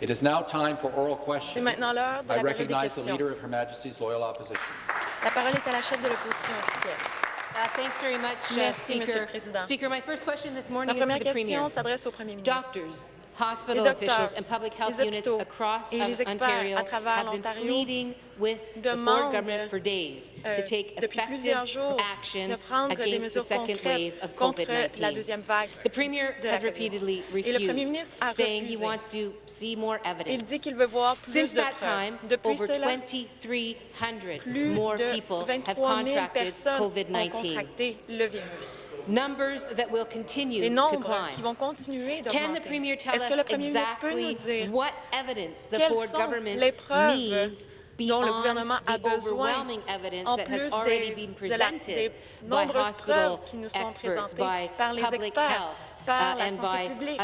It is now time for oral questions. I recognize the Leader of Her Majesty's Loyal Opposition. La parole est à la chef de l'opposition officielle. Uh, thanks very much, uh, Merci, Speaker. Speaker, my first question this morning is to the question au Premier. Doctors, hospital les officials and public health units across Ontario have been pleading with the Ford government for days euh, to take effective jours, action against the second wave of COVID-19. The Premier has repeatedly refused, saying he wants to see more evidence. Since that time, over 2,300 more people have contracted COVID-19. contracté le virus. Les nombres qui vont continuer d'augmenter. Est-ce que le premier ministre peut nous dire quelles sont les preuves dont le gouvernement a besoin, en plus des, présentées par les experts, par la santé publique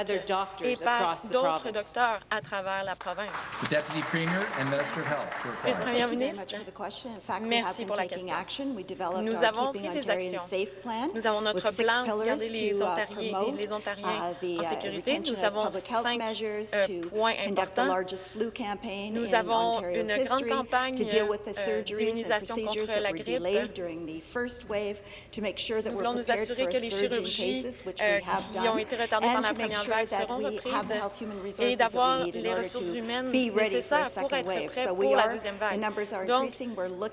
et par d'autres docteurs à travers la province. Vice-première ministre, merci pour la question. Nous avons pris des actions. Nous avons notre plan pour garder les Ontariens, les Ontariens en sécurité. Nous avons cinq euh, points importants. Nous avons une grande campagne euh, d'immunisation contre la grippe. Nous voulons nous assurer que les chirurgies euh, qui ont été retardées par la première vague seront reprises et d'avoir les ressources humaines nécessaires pour être prêts pour la deuxième vague. Donc,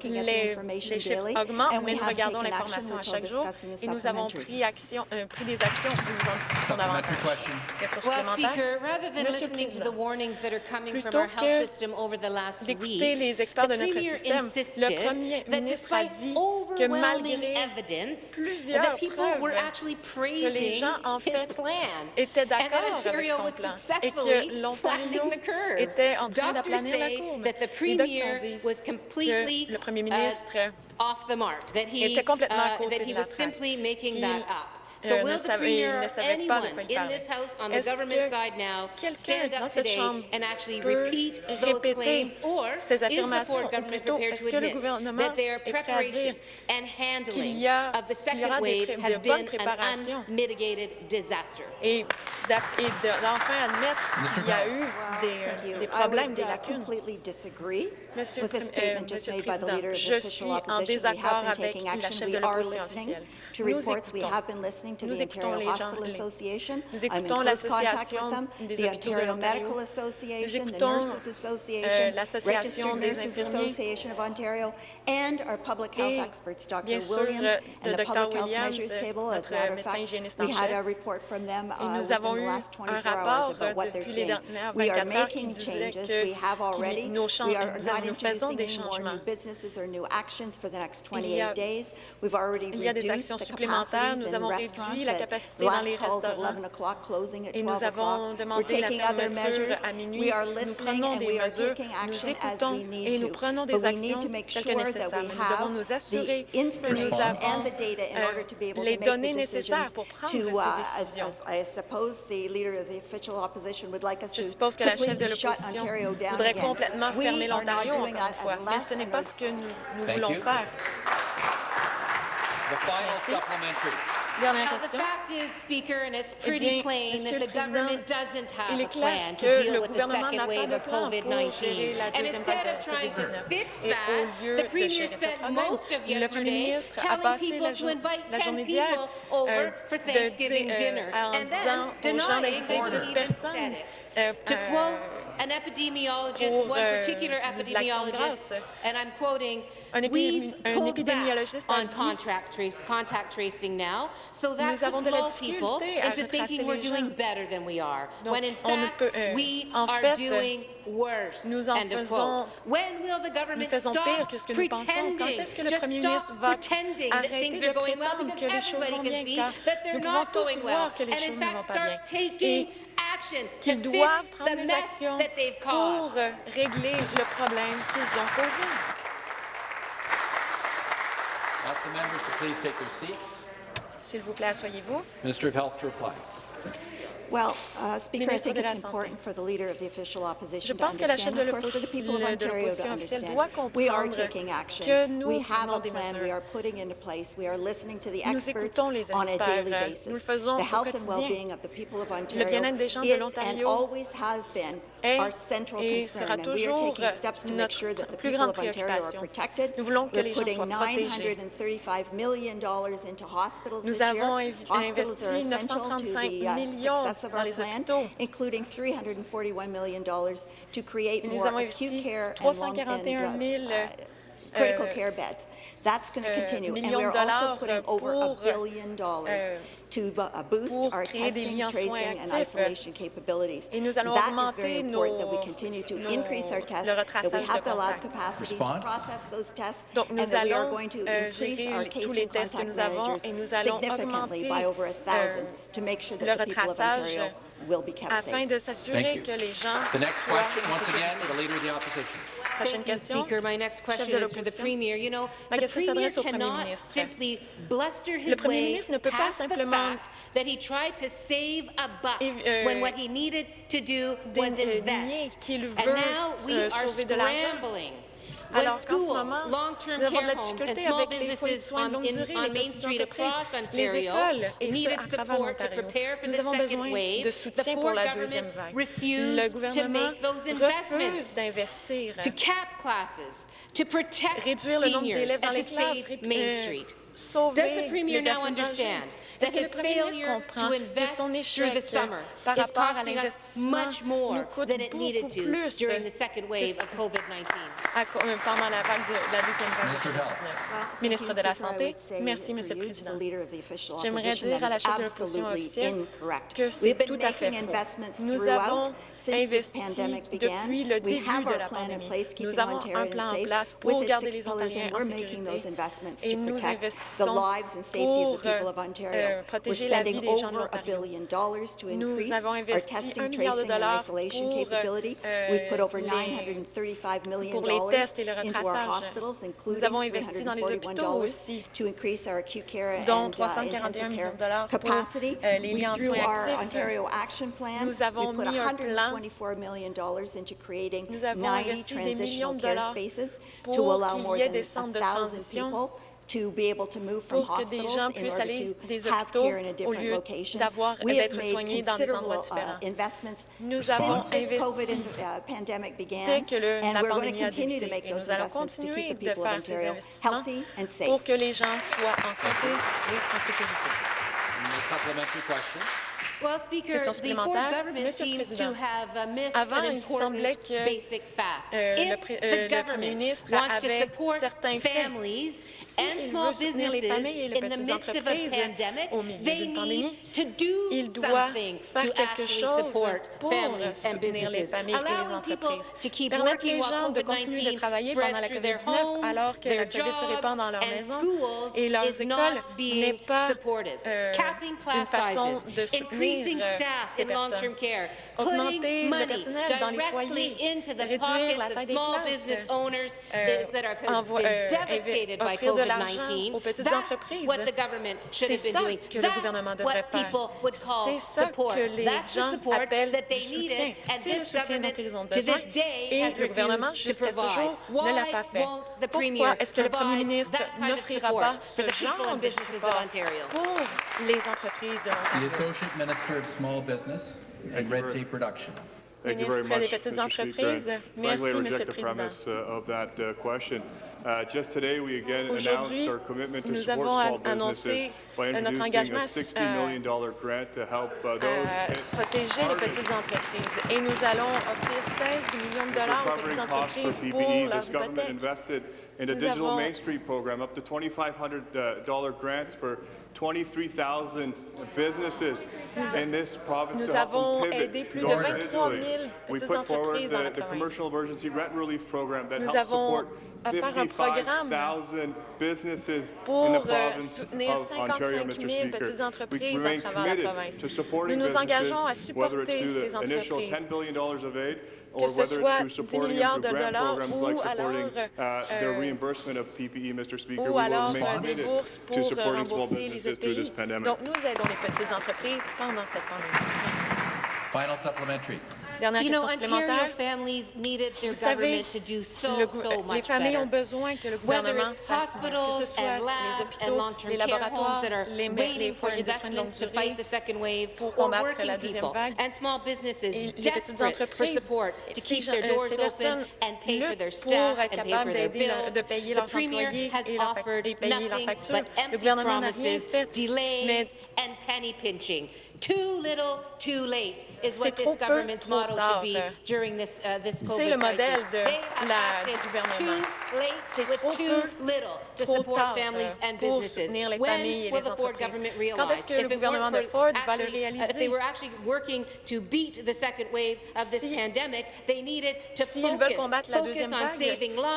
les, les chiffres augmentent, mais nous regardons l'information à chaque jour et nous avons pris, action, euh, pris des actions et nous en discussions davantage. Question supplémentaire? Le Président, plutôt que d'écouter les experts de notre système, le Premier ministre a dit que malgré plusieurs preuves que les gens en fait était d'accord avec son plan et que l'Ontario était en train d'aplanir la courbe. Les docteurs disent que le premier ministre était complètement à côté de la traque, So euh, ne, savait, il ne savait pas de quoi il parlait. Est-ce que quelqu'un dans cette Chambre peut répéter ces affirmations, ou est-ce que le gouvernement est prêt à dire qu'il y, a, qu y aura des de bonnes et d'enfin admettre qu'il y a eu des, problèmes, des lacunes? Euh, Monsieur, le Président, je suis en désaccord avec la chef de. to reports. We have been listening to the Ontario Hospital Association. I'm in close contact with them. The Ontario Medical Association, the Nurses Association, Registered Nurses Association of Ontario, and our public health experts, Dr. Williams, and the Public Health Measures Table. As a matter of fact, we had a report from them uh, within the last 24 hours about what they're seeing. We are making changes. We have already. We are not introducing any more new businesses or new actions for the next 28 days. We've already reduced supplémentaires, nous avons réduit la capacité dans les restaurants. et nous avons demandé la fermeture à minuit. Nous prenons des mesures, nous écoutons et nous prenons des actions telles que. Nous devons nous assurer que nous avons euh, les données nécessaires pour prendre ces décisions. Je suppose que la chef de l'opposition voudrait complètement fermer l'Ontario encore une fois, mais ce n'est pas ce que nous voulons faire. The final Merci. supplementary. Now, the fact is, Speaker, and it's pretty eh bien, plain that the government doesn't have a plan to deal with the second wave of COVID-19. And instead of trying to fix that, the Premier spent most of yesterday telling people to invite 10 people over for Thanksgiving dinner, and then denying they even said it. To quote an epidemiologist, pour, one particular epidemiologist, and I'm quoting, we've pulled back on contract trace, contact tracing now, so that could lull people into thinking we're doing better than we are, when in fact we are doing worse nous en faisons, When will the government nous faisons pire que ce que nous pensons. Quand est-ce que le premier ministre va arrêter de prétendre well, que les choses vont bien, car nous pouvons tous voir que les and choses ne vont pas bien et qu'ils doivent prendre des actions pour régler le problème qu'ils ont causé. S'il vous plaît, asseyez-vous. Minister of Health to reply. Well, uh, Speaker, I think it's important for the leader of the official Je opposition to pense que la chef understand, de of course, for the people of Ontario to understand. We are taking action. We have a plan we are putting into place. We are listening to the experts on a daily basis. Nous le faisons The health and well-being of the people of Ontario is and always has been est et sera toujours euh, notre plus grande préoccupation. Nous voulons que les gens soient protégés. Nous avons investi 935 millions dans les hôpitaux. Et nous avons investi 341 000 critical care beds. That's going to euh, continue. And we're also putting over a billion dollars euh, to uh, boost our testing, tracing, and isolation capabilities. Et nous allons That is very important that we continue to nos- increase our tests, that we have the lab capacity Response? to process those tests, Donc, and that we are going to euh, increase our les- case and contact managers et nous allons significantly by over a thousand euh, to make sure that the people of retraçage Ontario will be kept afin safe. de Thank you. que les gens The next question, once again, sécurité. the Leader of the Opposition. Prochaine Thank you, question. Speaker. My next question is for the. Premier. You know, Ma the Premier s'adresse au Premier cannot simply bluster his way ministre ne peut pas past the fact that he tried to save a buck euh, when what he needed to do was invest. and now euh, we euh, are de l'argent. scrambling. Alors qu'en ce moment, long-term nous avons de la difficulté avec les foyers de businesses soins de on, longue durée, les Main petites Street entreprises, across les Ontario écoles et ce, needed à travers support to l'Ontario. prepare for Nous the avons second besoin wave. de soutien pour la deuxième vague. Le to gouvernement make those refuse investments d'investir, to cap classes, to protect réduire le nombre seniors, d'élèves dans les classes, Does the Premier les now understand Est-ce that que le his failure comprend to que invest son through the échec summer is costing us much more than it needed beaucoup to plus during the second wave que of COVID-19? à co- euh, pendant la vague de la deuxième vague Minister de of Health. COVID-19? Well, thank Ministre de la Santé, merci, Monsieur le Président. leader of the official J'aimerais dire à la chef de l'opposition absolutely officielle incorrect. que c'est tout à fait faux. Nous avons investi depuis le début de la pandémie. Nous avons un plan en place pour garder les Ontariens en sécurité et nous investissons pour euh, protéger la vie des gens de l'Ontario. Nous avons investi un milliard de dollars pour, euh, pour les tests et le retraçage. Nous avons investi dans les hôpitaux aussi, dont 341 millions de dollars pour euh, les liens en soins actifs. Nous avons mis un plan 124 million dollars into creating Nous avons 90 investi des millions transitional de care dollars spaces to pour allow qu'il more y ait than des centres de 1,000 transition people to be able to move from pour que des hospitals gens in puissent order aller to des have hôpitaux care in a au different lieu location. d'avoir- We have d'être made soignés dans des endroits considerable, uh, différents. investments Nous avons since this COVID investi uh, pandemic began, dès que le- and la we're going to pandémie a continue to débuté. make Et those nous allons investments to continuer keep the de people of faire ces Ontario investissements healthy and safe. pour que les gens soient en santé et en sécurité. Question. Well, Speaker, Question the Ford supplémentaire. government Monsieur le Président, to have uh, avant, an il semblait que, basic fact. euh, le euh, le Premier government ministre wants to avait support certains faits, families si and il small veut soutenir les businesses familles et les in the petites midst of a entreprises pandemic, au milieu they d'une pandémie, need to do il doit something faire to quelque actually chose support pour families and soutenir les businesses. familles et les Allowing people entreprises. to keep Permettre working les gens de continuer de COVID-19 travailler pendant la spreads through their COVID-19 homes, alors que la COVID se répand dans leur jobs, and maison schools et leurs écoles not n'est being pas supportive. euh, une façon de soutenir increasing staff in long-term care, Augmenter putting le money personnel dans les directly foyers, into the pockets of des small business owners euh, that have envo- been euh, devastated by offrir de l'argent COVID-19. aux petites That's entreprises. what the government should C'est have been doing. que le That's gouvernement devrait what faire. people would call support. que les That's the gens support appellent that they needed, and this government to this day et has le gouvernement, refused to jusqu'à ce provide. jour, ne l'a Why pas fait. won't the Premier Pourquoi est-ce que le Premier provide ministre that kind of n'offrira support for the people and de businesses of support Ontario? pour les entreprises de l'Ontario? Of Small Business and Red Tape Production. Thank you very much, Mr. Speaker. I reject the premise uh, of that uh, question. Uh, just today, we again announced our commitment to support small businesses by introducing a $60 million grant to help uh, those protect the small entreprises. And we businesses for PPE, this government invested in a digital Main Street program, up to $2,500 grants for Main Street program, up to $2,500 grants for 23,000 businesses in this province nous to help avons aidé plus de more 23 000 digitally. We petites put forward entreprises dans la the, the province. commercial emergency rent relief program that Nous helps avons support offert un programme 55,000 businesses in pour the euh, province soutenir of Ontario, 55 Mr. 000 Speaker. petites We entreprises à remain travers la committed province. to supporting Nous nous engageons à businesses, whether it's supporter ces entreprises. $10 billion of aid Que or ce whether soit it's through 10 supporting milliards de dollars programs ou like supporting alors, uh, the euh, reimbursement of PPE, Mr. Speaker. ou We will alors remain des committed bourses to pour euh, supporting small rembourser les businesses through this EPI. pandemic. Donc, nous aidons les petites entreprises pendant cette pandémie. Merci. Final supplementary. You know, supplémentaire. Ontario families needed their government to do so, much les familles better. Whether it's hospitals le gouvernement fasse mieux, labs, les hôpitaux, les that are les, for investments to fight the second wave, pour combattre la and small businesses et for support to keep their doors open and pay for their staff and pay for their bills. Le, the Premier has offered nothing but empty promises, delays, and penny-pinching. Too little, too late is what this government's model should be ah, during this, uh, this COVID C'est le modèle de la, du gouvernement. C'est trop peu, trop tard euh, pour soutenir les familles et les entreprises. Quand est-ce que le gouvernement de Ford va le réaliser? S'ils veulent combattre la deuxième vague,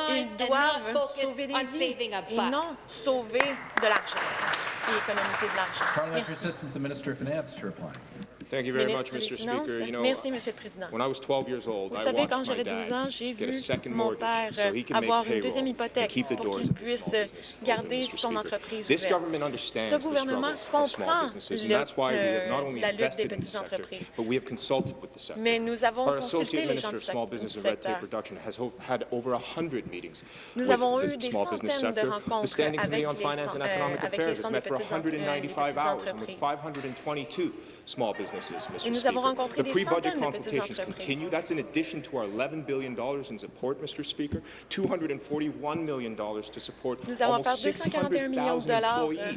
ils doivent sauver des vies et non sauver de l'argent et économiser de l'argent. Merci. Merci, Monsieur le Président. Vous savez, quand j'avais 12 ans, j'ai vu mon père avoir une deuxième hypothèque pour qu'il puisse garder son entreprise. Ce gouvernement comprend euh, la lutte des petites entreprises, mais nous avons consulté les gens du secteur. Nous avons eu des centaines de rencontres euh, avec les, avec les centres de petites entreprises small businesses, Mr. Et nous avons rencontré des centaines entreprises. That's in addition to our $11 billion in support, Mr. Speaker, $241 million to support Nous 241 millions de dollars euh,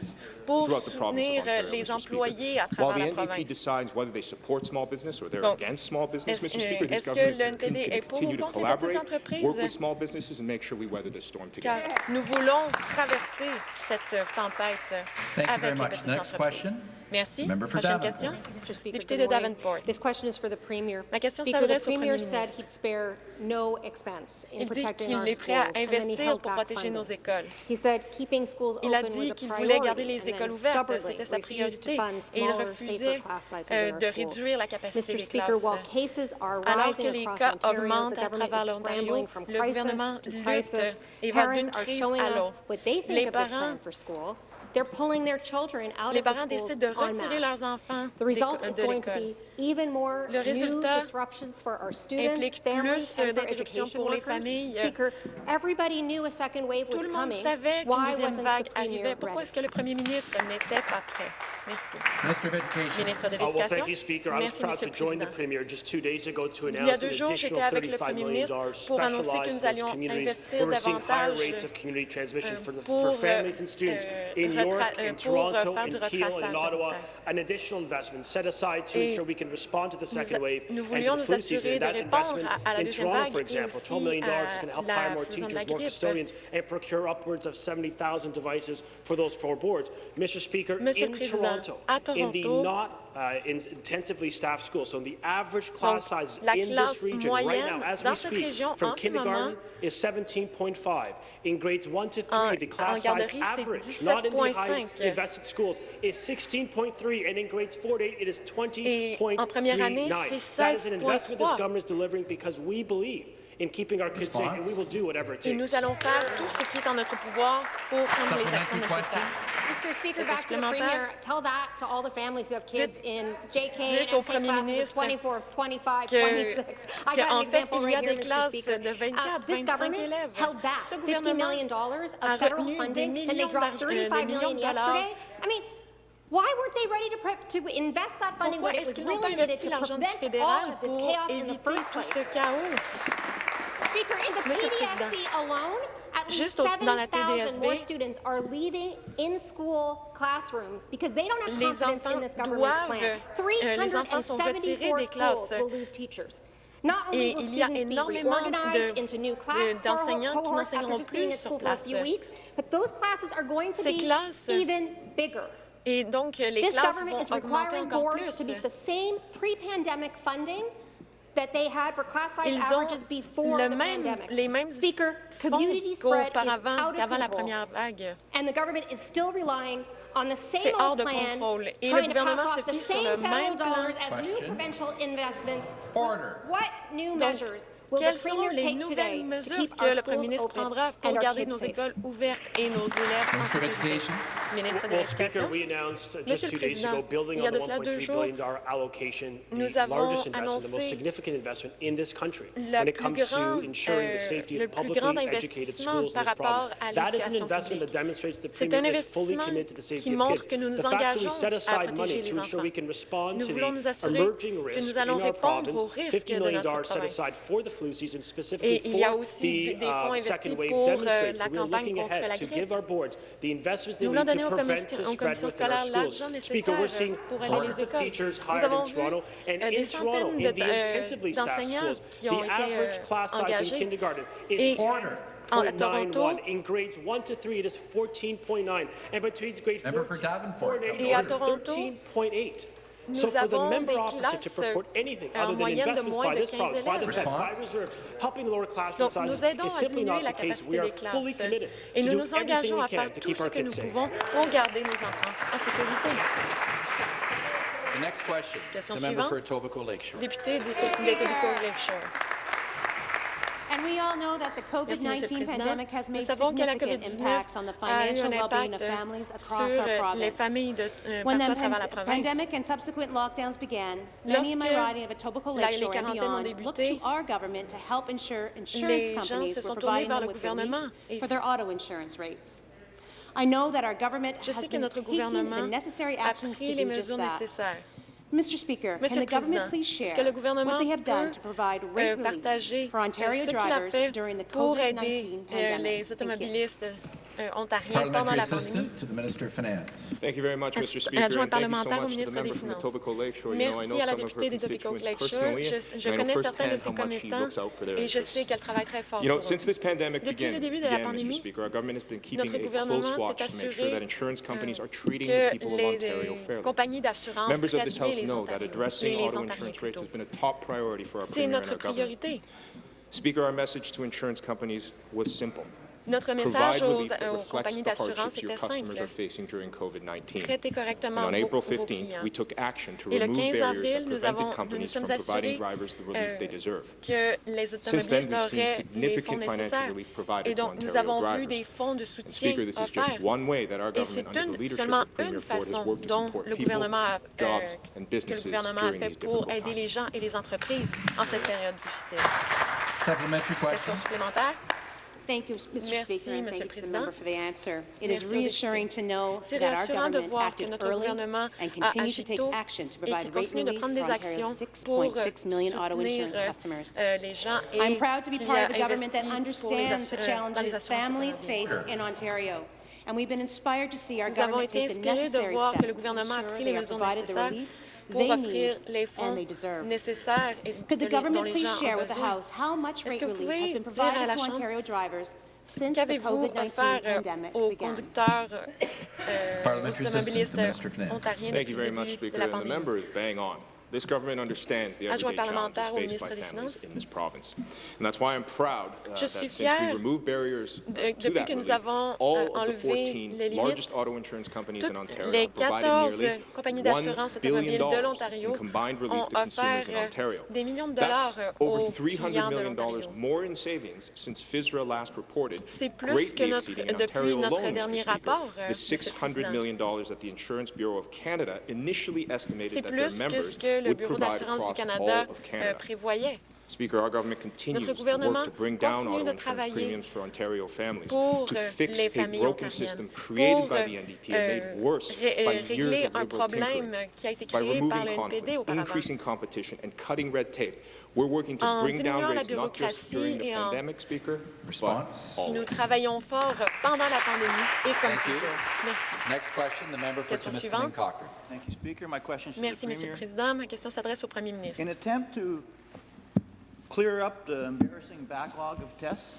pour soutenir euh, les employés à travers la province. Donc, est-ce que le NPD est pour ou contre les petites entreprises? Car nous voulons traverser cette tempête avec les petites entreprises. Merci. Prochaine question. Député de Davenport. This question is for the Premier. Ma question s'adresse au Premier ministre. Il dit qu'il est prêt à investir pour protéger nos écoles. Il a dit qu'il voulait garder les écoles ouvertes, c'était sa priorité, et il refusait euh, de réduire la capacité des classes. Alors que les cas augmentent à travers l'Ontario, le gouvernement lutte et va d'une crise à l'autre. Les parents les parents décident de retirer leurs enfants de l'école. Le résultat implique plus euh, d'interruptions pour les familles. Tout le monde savait qu'une deuxième vague arrivait? Pourquoi est-ce que le premier ministre n'était pas prêt? Merci. Ministre de l'Éducation. Merci, Monsieur le Président. Il y a deux jours, j'étais avec le premier ministre pour annoncer que nous allions investir davantage euh, pour euh, euh, In Toronto, in Kiel, in Ottawa, an additional investment set aside to ensure we can respond to the second wave and to the flu season. That investment in Toronto, for example, $12 million is going to help hire more teachers, more custodians, and procure upwards of 70,000 devices for those four boards. Mr. Speaker, in Toronto, in the not uh, in intensively staffed schools. So the average class size in this region right now, as we speak, from kindergarten is 17.5. In grades 1 to 3, the class size average, not in the high invested schools, is 16.3, and in grades 4 to 8, it is 20.39. That is an investment this government is delivering because we believe in keeping our kids safe, and we will do whatever it takes. Et nous allons faire tout ce qui est en notre pouvoir pour prendre les actions nécessaires. Mr. Speaker, back to the Premier, tell that to all the families who have kids in JK, dites au Premier 24, 25, 26. I got an example right here, Mr. Speaker. 24, uh, this government élèves. held back $50 million of federal funding, and they dropped $35 million yesterday. I mean, Why weren't they ready to, prep, to invest that funding when it was really needed to prevent all of this chaos in the first place? Speaker, in the Monsieur le Président, juste dans la TDSB, les enfants doivent, euh, les enfants sont retirés des classes. Et il y a énormément d'enseignants de, qui n'enseigneront plus sur place. Ces classes et donc, euh, les classes vont augmenter encore plus that they had for class size Ils averages before the même, pandemic. Les mêmes Speaker, community spread is out of control, la première vague. and the government is still relying C'est hors de contrôle. Et le gouvernement se fie sur le même plan. Donc, quelles seront les nouvelles mesures que le premier ministre prendra pour garder nos écoles ouvertes et nos élèves en sécurité? Ministre de l'Éducation. Monsieur le Président, il y a de cela deux jours, nous avons annoncé euh, le plus grand, euh, le plus grand investissement par rapport à l'éducation publique. C'est un investissement qui montre que nous nous engageons à protéger les enfants. Nous voulons nous assurer que nous allons répondre aux risques de notre province. Et il y a aussi des fonds investis pour euh, la campagne contre la grippe. Nous voulons donner aux commissions, aux commissions scolaires l'argent nécessaire euh, pour aller les écoles. Nous avons vu euh, des centaines d'enseignants de, euh, qui ont été euh, engagés. Et 8.91. In grades 1 to 3, it is 14.9. And between grades Member 14 and 8, 13.8. Nous so for the member opposite to purport euh, anything other than investments by this province, by the Fed, by reserves, helping lower classroom Donc, sizes is simply not the case. We are fully committed et to nous nous engageons à faire tout ce que nous nos en sécurité. The next question, Question the suivante, member for Etobicoke Lakeshore. Député d'Etobicoke Lakeshore. And we all know that the COVID-19 pandemic has made significant impacts on the financial well-being of families across our province. De, euh, when the pan pandemic and subsequent lockdowns began, many in my riding of Etobicoke Lakeshore and beyond débuté, looked to our government to help ensure insurance companies were providing them with relief for their auto insurance rates. I know that our government Je has been taking the necessary actions to do just that. Monsieur le Président, est-ce que le gouvernement peut euh, partager euh, ce qu'il a fait pour aider euh, les automobilistes euh, ontariens pendant la pandémie. Adjoint parlementaire au ministre des Finances. Merci à la députée des Topicoke Lakeshore. Je, je connais certains de ses commettants et je sais qu'elle travaille très fort pour Depuis le début de la pandémie, notre gouvernement s'est assuré que les euh, compagnies d'assurance traitent bien les Ontariens. C'est notre priorité. Speaker, our message to insurance companies was simple. Notre message aux, compagnies d'assurance était simple. Traitez correctement vos, vos clients. Et le 15 avril, nous, avons, nous, sommes assurés euh, que les automobilistes auraient les fonds nécessaires. Et donc, nous avons vu des fonds de soutien offerts. Et c'est seulement une façon dont le gouvernement a, euh, que le gouvernement a fait pour aider les gens et les entreprises en cette période difficile. Question supplémentaire? Thank you, Mr. Merci, Speaker, and thank you to the member for the answer. It Merci is reassuring to know that our government acted early and continues to take action to provide rate relief for Ontario's 6.6 million auto insurance customers. I'm proud to be part of a government that understands the challenges families face in Ontario and we've been inspired to see our Nous government take the necessary steps to ensure they are provided the relief pour offrir les fonds nécessaires Could the government please share with the House how much rate relief has been provided to Ontario drivers since the COVID-19 pandemic began? Parliamentary Assistant to Minister Finance. Thank you very much, Speaker. And the member is bang on. This government understands the everyday challenges faced by families in this province. And that's why I'm proud uh, that since we removed barriers uh, de, to that relief, all of the 14 limites, largest auto insurance companies in Ontario provided nearly $1 billion de in combined relief to consumers in Ontario. Des millions de dollars that's over $300 million more in savings since FISRA last reported, greatly exceeding Ontario alone, Mr. Rapport, the $600 million that the Insurance Bureau of Canada initially estimated that their members le Bureau d'assurance du euh, Canada prévoyait. Notre gouvernement continue de travailler pour euh, les familles pour euh, régler un problème qui a été créé par le NPD auparavant en diminuant la bureaucratie et en... Nous travaillons fort pendant la pandémie et comme toujours. Merci. Next question, suivante. Merci, Monsieur le Président. Ma question s'adresse au Premier ministre.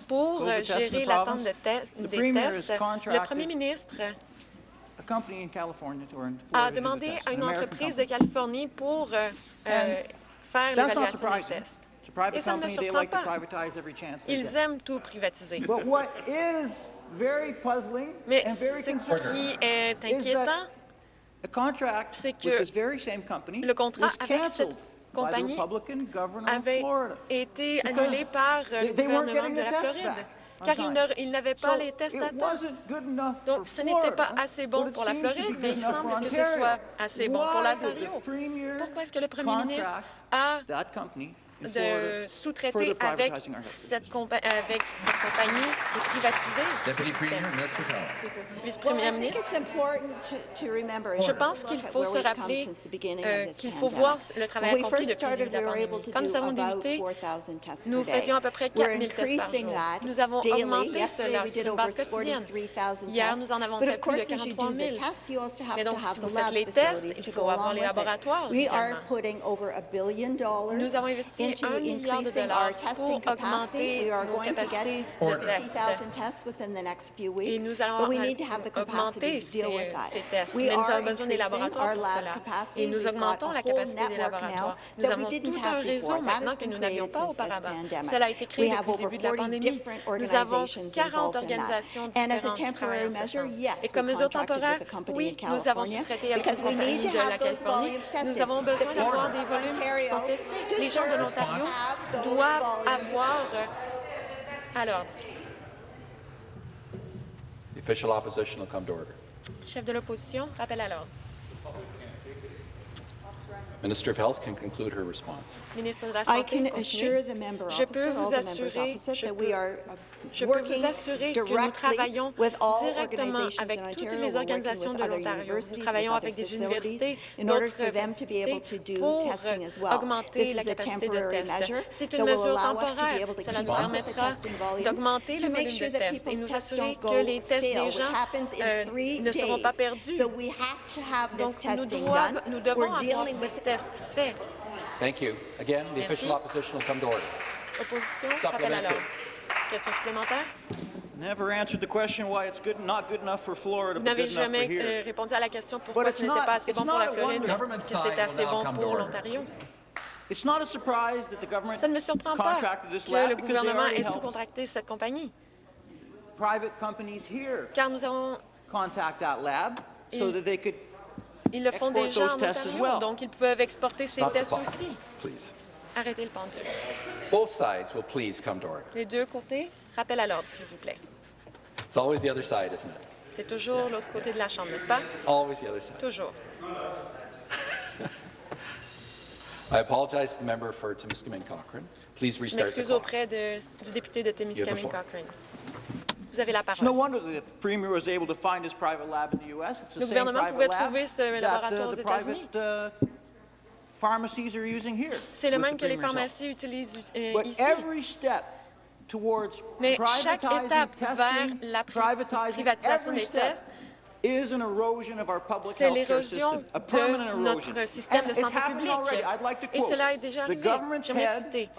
Pour gérer l'attente des tests, le Premier ministre a demandé à une entreprise de Californie pour euh, faire l'évaluation des tests. Et ça ne surprend pas. Ils aiment tout privatiser. Mais ce qui est inquiétant, c'est que le contrat avec cette compagnie avait été annulé par le gouvernement de la Floride car il n'avait pas les tests à temps. Donc, ce n'était pas assez bon pour la Floride, mais il semble que ce soit assez bon pour l'Ontario. Pourquoi est-ce que le premier ministre a de sous-traiter avec, cette compagnie et privatiser système. Vice-première ministre, je pense qu'il faut se rappeler euh, qu'il faut voir le travail accompli depuis le début de. Quand nous avons débuté, nous faisions à peu près 4 000 tests. Nous avons augmenté cela sur une base quotidienne. Hier, nous en avons fait plus de 43 000. Mais donc, si vous faites les tests, il faut avoir les laboratoires. Nous avons investi dépensé 1 milliard nos capacités de tests. Nous allons tests, nous avons besoin des laboratoires pour cela. Nous avons tout un réseau maintenant que nous n'avions pas auparavant. Cela a été créé depuis de la pandémie. 40 organisations. Et comme mesure temporaire, nous avons sous-traité avec. Nous avons besoin d'avoir des volumes qui testés. Gens l'Ontario doivent avoir euh, à l'ordre. The. Chef de l'opposition, rappel à l'ordre. Minister of Health can conclude her response. Ministre de la Santé, I can assure the je peux vous assurer, je peux, je peux vous assurer que nous travaillons directement avec toutes les organisations de l'Ontario. Nous travaillons avec des universités, d'autres universités pour augmenter la capacité de test. C'est une mesure temporaire. Cela nous permettra d'augmenter le volume de tests et nous assurer que les tests des gens euh, ne seront pas perdus. Donc, nous, nous devons avoir ces tests faits. Merci. to Question supplémentaire? Vous n'avez jamais euh, répondu à la question pourquoi ce n'était pas assez bon pour la Floride, que c'était assez bon pour l'Ontario. Ça ne me surprend pas que le gouvernement ait sous-contracté cette compagnie, car nous avons... Ils, ils le font déjà en Ontario, donc ils peuvent exporter ces tests aussi arrêter le pendule. Les deux côtés, rappel à l'ordre, s'il vous plaît. C'est toujours l'autre côté de la chambre, n'est-ce pas? Toujours. I M'excuse auprès du député de Timiskaming Cochrane. Vous avez la parole. Le gouvernement pouvait trouver ce laboratoire aux États-Unis. C'est le même que les pharmacies utilisent euh, ici. Mais chaque étape vers la privatisation des tests, c'est l'érosion de notre système de santé publique. Et cela est déjà arrivé. J'aimerais citer.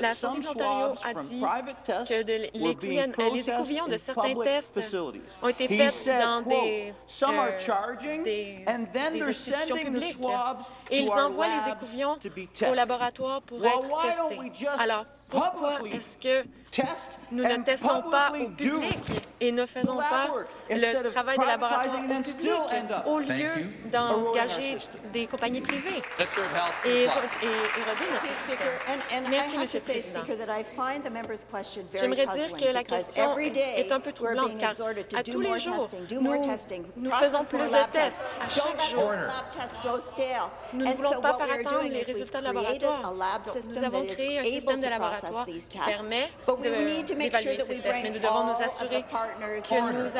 La santé de l'Ontario a dit que de les écouvillons de certains tests ont été faits dans des, euh, des, des institutions publiques. Et ils envoient les écouvillons au laboratoire pour être testés. Alors, pourquoi est-ce que nous ne testons pas au public et ne faisons pas le travail de laboratoire au public au lieu d'engager des compagnies privées et, et, notre système. Merci, Monsieur le Président. J'aimerais dire que la question est un peu troublante, car à tous les jours, nous, faisons plus de tests à chaque jour. Nous ne voulons pas faire attendre les résultats de laboratoire. Nous avons créé un système de laboratoire qui permet We need to make sure that we bring de d'évaluer ces tests, mais nous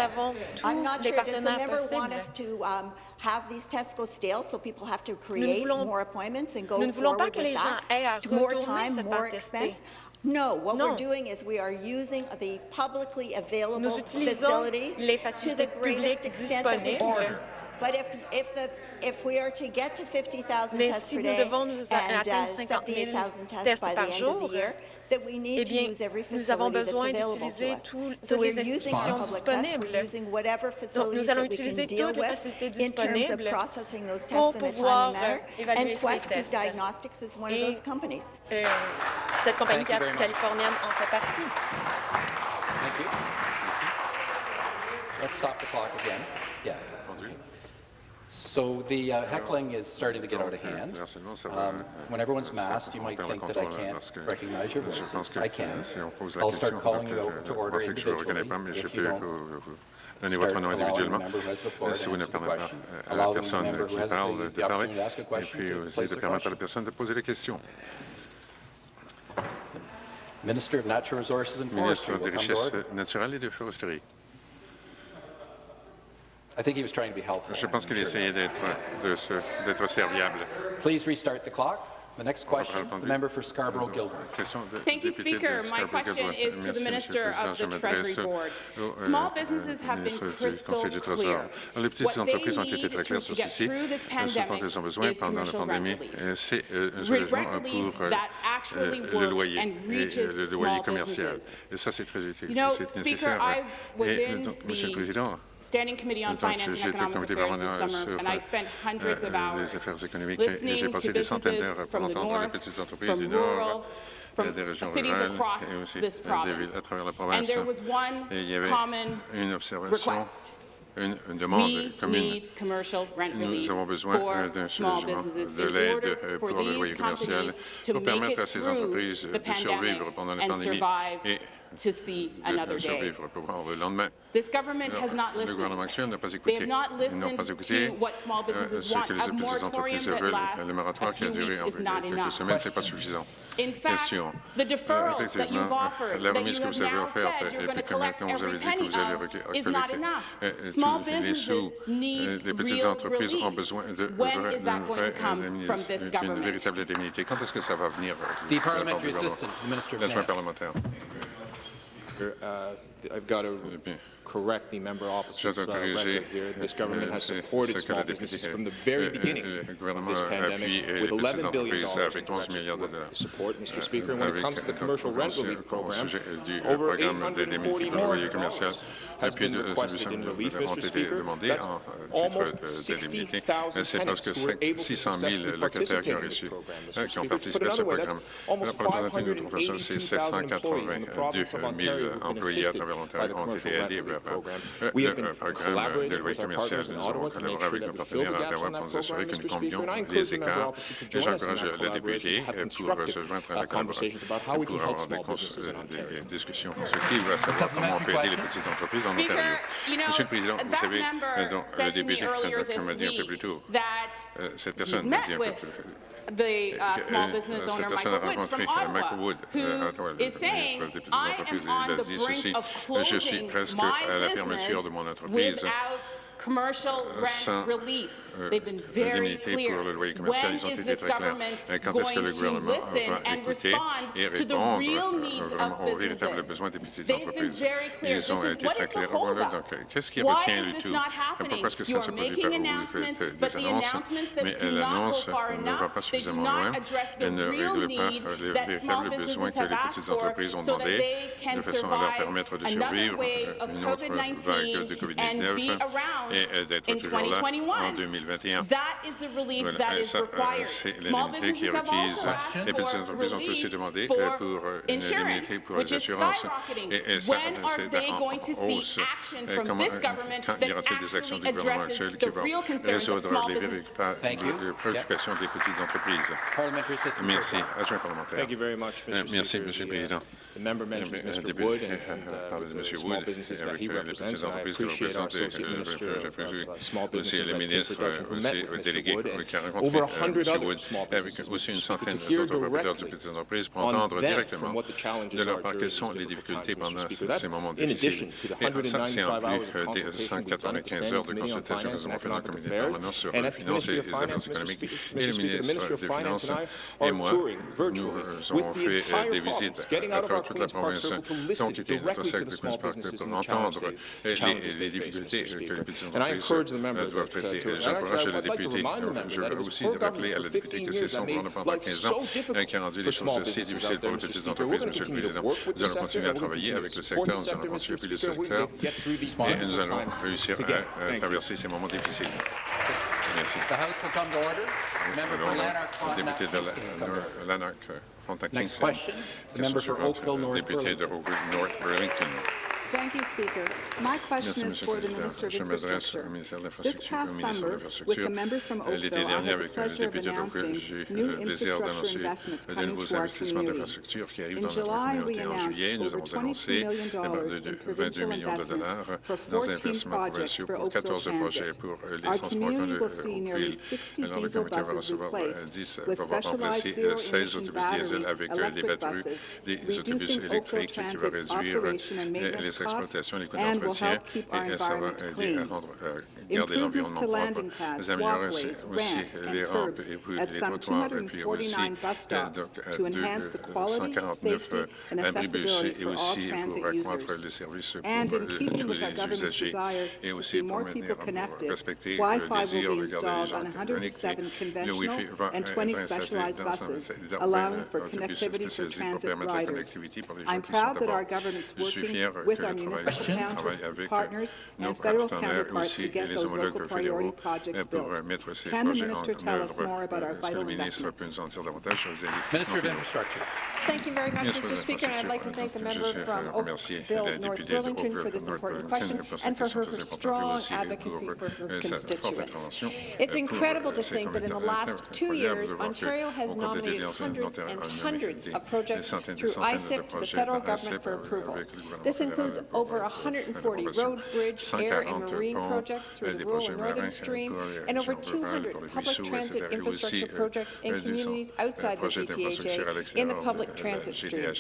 I'm not sure. Does the member want us to um, Have these tests go stale so people have to create more appointments and go forward with that? More time, more expense? No, what we're doing is we are using the publicly available facilities to the greatest extent that we can. But if, if, we are to get to 50,000 tests si per day nous nous and uh, tests by the end jour, of the year, eh bien, nous avons besoin d'utiliser tout, toutes les institutions disponibles. Donc, nous allons utiliser toutes les facilités disponibles pour pouvoir euh, évaluer ces tests. Et, euh, cette compagnie californienne en fait partie. Let's stop the clock again. So the uh, heckling is starting to get out of hand. Um, euh, when everyone's masked, you might think that I can't recognize your voices. I can. I'll start calling you out to order individually if you don't Donnez votre nom individuellement euh, si vous ne parlez pas à la personne qui parle de parler, et puis euh, aussi de permettre à la personne de poser des questions. Ministre des Richesses naturelles et de foresterie. Je pense qu'il essayait euh, d'être serviable. Please restart the clock. The next question, the member for Scarborough Gilbert. Thank you, Speaker. My question is to the Minister of the Treasury Board. Euh, small businesses have been crystal clear. Les petites entreprises ont été très claires sur ceci. Euh, ce dont elles ont besoin pendant la pandémie, c'est un pour le loyer et le loyer commercial. Et ça, c'est très utile, c'est nécessaire. Et donc, Monsieur le Président, Standing Committee on Finance and Economic Affairs this summer, euh, and I spent hundreds of euh, euh, hours listening to businesses from the north, from rural, from des cities across this province. And there was one common request. Une, une demande We commune. Nous avons besoin d'un soulagement de l'aide pour le loyer commercial pour permettre à ces entreprises de survivre pendant la et to see another day. This government Alors, has not listened. Le gouvernement actuel n'a pas écouté. Ils n'ont pas écouté euh, ce que les petites entreprises veulent. Le moratoire qui a duré en quelques semaines, ce n'est pas suffisant. In fact, Question. The euh, Effectivement, euh, la remise que vous avez offerte et puis que maintenant vous avez dit que vous allez recueillir les sous, les petites entreprises ont besoin d'une véritable indemnité. Quand est-ce que ça va venir de la part du gouvernement? L'adjoint parlementaire. Uh, I've got a correct the member opposite's uh, record here. This euh, government has euh, supported small businesses from the euh, very beginning this pandemic with avec 11 milliards de dollars. Support, Mr. Speaker. And when it comes to the commercial rent relief program, du programme de ont été demandés en titre. C'est parce que 600 000 locataires qui ont, participé à ce programme. La de c'est 782 000 employés à travers l'Ontario ont été aidés le programme de loyer commercial. Nous avons collaboré avec nos partenaires à Ottawa pour nous assurer que nous combions les écarts. Et j'encourage le député pour se joindre à la collaboration et pour avoir des, euh, discussions constructives à savoir comment on peut aider les petites entreprises en Ontario. Monsieur le Président, vous savez, euh, le député m'a dit un peu plus tôt, euh, cette personne m'a dit un peu plus tôt, the uh, small business owner Michael Woods from Ottawa, who is saying, I am on the à la fermeture de mon entreprise. Euh, sans d'indemnité pour le loyer commercial. Ils ont été très clairs. Euh, quand est-ce que le gouvernement va écouter et répondre vraiment aux véritables besoins des petites entreprises? Ils ont été très clairs. Qu'est-ce qui retient du tout? Euh, pourquoi est-ce que ça ne se produit pas? Vous faites des annonces, mais l'annonce ne va pas suffisamment loin. Elle ne règle pas euh, les véritables besoins que les petites entreprises ont demandés de façon à leur permettre de survivre une autre vague de COVID-19 et d'être toujours là en 2020. 2021. Voilà. Euh, ça, euh, c'est l'indemnité qui est requise. Les petites entreprises ont aussi demandé pour euh, une indemnité pour les assurances. Et, ça, c'est en hausse. Comment, quand y aura-t-il des actions du gouvernement actuel qui vont résoudre les préoccupations des petites entreprises? Merci. Adjoint parlementaire. Merci, Monsieur le Président. The member mentions Mr. Wood and, de uh, the small businesses that he represents, I appreciate our associate minister of, of uh, small business who met with Mr. Wood and over 100 other small businesses who hear directly on them from what the challenges are during difficult Mr. In 195 hours of consultation we've done at the Committee on Finance and Economic Affairs, and at the Ministry of Finance, Mr. Speaker, the Finance and I are touring que les Speaker. petites And I entreprises encourage the member euh, doivent that, uh, traiter. to- Et and J'encourage actually, le I'd like to député, remind the member je veux aussi rappeler à la députée 15 que c'est son gouvernement pendant life 15 so ans euh, qui a rendu les choses si difficiles pour les petites entreprises, Monsieur le Président. Nous allons continuer à travailler avec le secteur, nous allons continuer à appuyer le secteur et nous allons réussir à, à Thank you. traverser ces moments difficiles. Merci. The House will come to order. The member for Alors, Lanark, Thank you, Speaker. My question Merci, is for the Minister of Infrastructure. This past summer, with the member from Oakville, I had the pleasure of announcing new infrastructure investments coming to our community. In July, we announced over $22 million in provincial investments for 14 projects for Oakville Transit. Our community will see nearly 60 diesel buses replaced with specialized zero-emission battery electric buses, reducing Oakville Transit's operation and maintenance l'exploitation et l'économie forestière et ça va aider à rendre, à garder l'environnement propre. Nous améliorons aussi les rampes et puis les trottoirs et puis aussi euh, donc, 249 abris BUC et aussi pour accroître les services pour euh, tous les usagers et aussi pour maintenir, pour respecter le désir de garder les gens connectés. Le Wi-Fi va être installé dans un autobus pour permettre la connectivité pour les gens qui sont à bord. Je suis fier que municipal, county partners, and federal counterparts to get those local priority projects built. Can the minister tell us more about our vital investments? Minister of Infrastructure. Thank you very much, Mr. Speaker. I'd like to thank the member from Oakville, North Burlington, for this important question and for her strong advocacy for her constituents. It's incredible to think that in the last two years, Ontario has nominated hundreds and hundreds of projects through ISIP to the federal government for approval. This includes includes over 140 road, bridge, air, and marine projects through the rural and northern stream, and over 200 public transit infrastructure projects in communities outside the GTHA in the public transit stream.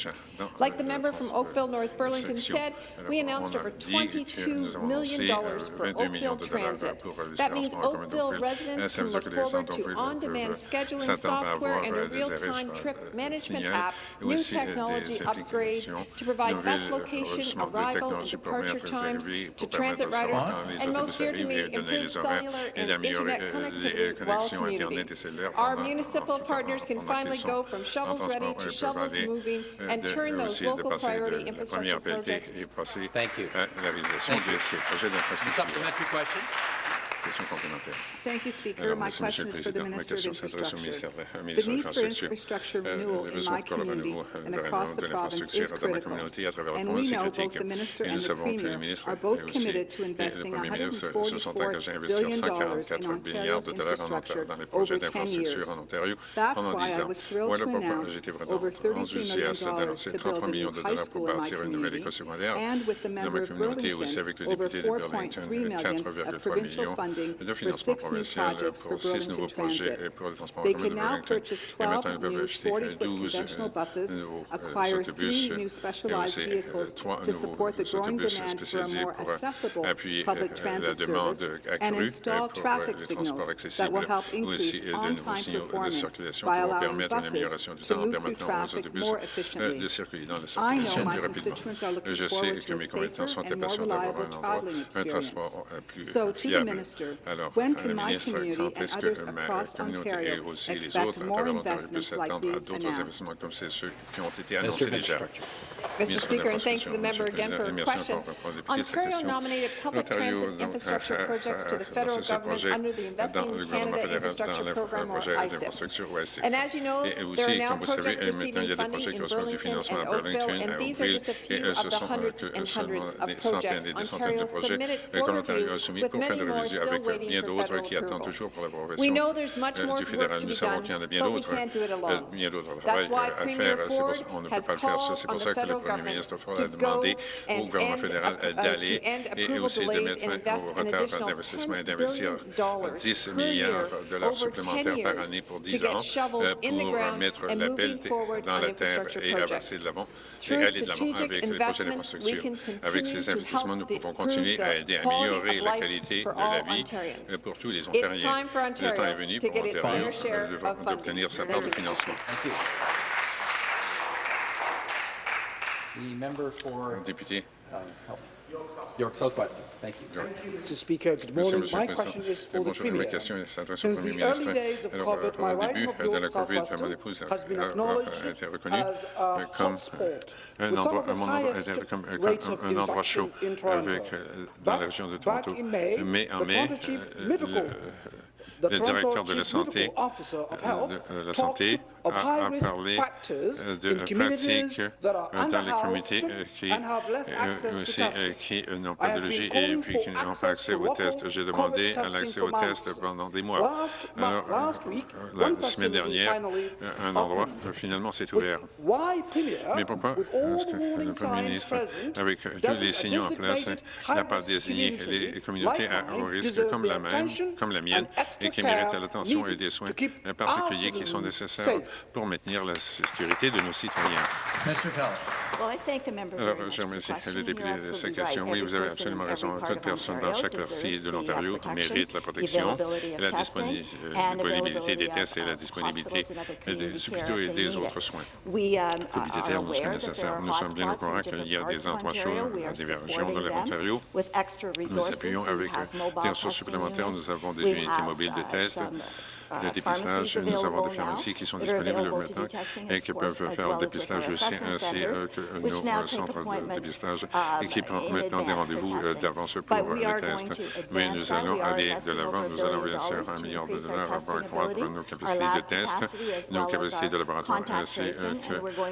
Like the member from Oakville, North Burlington said, we announced over $22 million for Oakville Transit. That means Oakville residents can look forward to on-demand scheduling software and a real-time trip management app, new technology upgrades to provide best location, arrival, de technologies pour permettre les arrivées, pour permettre le savoir et euh, les connexions Internet et cellulaire pendant qu'ils sont en transport. Ils euh, euh, aussi de passer de la première pelletée et passer à la réalisation. Question complémentaire. Thank you, Speaker. Alors, My question Monsieur le Président, ma question s'adresse au ministre de l'Infrastructure. Euh, le besoin pour le renouveau de l'infrastructure dans ma communauté à travers province est critique. Et nous savons que le ministre et aussi le Premier ministre se sont engagés à investir 144 milliards de dollars en Ontario, dans les projets d'infrastructure en Ontario pendant 10 ans. Voilà pourquoi j'étais vraiment enthousiaste d'annoncer 33 millions de dollars pour bâtir une nouvelle école secondaire dans ma communauté, aussi avec le député de Burlington, 4,3 millions funding for six new projects for six transit, they can now purchase 12 new 40-foot euh, euh, conventional buses, euh, acquire three new 12 vehicles to support the growing demand for spécialisés pour appuyer la demande accrue pour les transports accessibles ou aussi de nouveaux signaux de circulation qui vont permettre une amélioration du temps en permettant aux autobus de circuler dans la circulation plus rapidement. Je sais que mes commettants sont impatients d'avoir transport Alors, When can my? Mr. Speaker, and thanks to the member again for her question. Ontario nominated public transit infrastructure projects to the federal government under the Investing in Canada Infrastructure Program, or ISIP. And as you know, there are now projects receiving funding in Burlington and Oakville, and these are just a few of the hundreds and hundreds of projects Ontario submitted for review, with many more still avec euh, bien d'autres qui attendent toujours pour la profession euh, du fédéral. Nous savons qu'il y en a bien d'autres euh, bien d'autres travail à faire. On ne peut pas le faire seul. C'est pour ça que le premier ministre Ford a demandé au gouvernement fédéral d'aller et aussi de mettre au retard d'investissement et d'investir 10 milliards de dollars supplémentaires par année pour 10 ans euh, pour mettre la pelle dans la terre et avancer de l'avant et aller de l'avant avec les prochaines infrastructures. Avec ces investissements, nous pouvons continuer à aider à améliorer la qualité de la vie Ontarians. euh, pour tous les Ontariens. Le temps est venu pour Ontario of d'obtenir sa part de Thank you. financement. Thank you. The member for Député. Uh, help. York Southwestern. Thank you. Mr. Speaker, good Merci, morning. Monsieur My le question Président. is for the Bonjour, ma Premier. question s'adresse au Since Premier the ministre. early days of Alors, COVID, my au riding début of de la York COVID, mon Southwestern épouse a, has been a- a- a acknowledged été reconnue as a euh, comme hotspot un with some endroit, of the un endroit- highest comme- euh, a, a euh, de pratiques euh, dans les communautés euh, qui, qui n'ont pas de logis et puis qui n'ont pas accès aux tests. J'ai demandé l'accès aux tests pendant des mois. Alors, la semaine dernière, un endroit, finalement, s'est ouvert. Mais pourquoi? est-ce que le Premier ministre, avec tous les signaux en place, n'a pas désigné les communautés à haut risque comme la, même, comme la mienne et qui méritent l'attention et des soins particuliers qui sont nécessaires pour maintenir la sécurité de nos citoyens. Alors, je remercie le député de sa question. Oui, vous avez absolument raison. Toute personne dans chaque partie de l'Ontario mérite la protection, la euh, disponibilité des tests et la disponibilité des hôpitaux et des autres soins. Nécessaire. Nous sommes bien au courant qu'il y a des endroits chauds dans diverses régions de l'Ontario. Nous appuyons avec des ressources supplémentaires. Nous avons des unités mobiles de tests le dépistage. Nous avons des pharmacies qui sont disponibles maintenant et qui peuvent faire le dépistage aussi, ainsi euh, que euh, nos euh, centres de dépistage et qui prennent maintenant des rendez-vous d'avance pour les tests. Mais nous allons aller de l'avant. Nous allons bien sûr un million de dollars pour accroître nos capacités de tests, nos capacités de laboratoire ainsi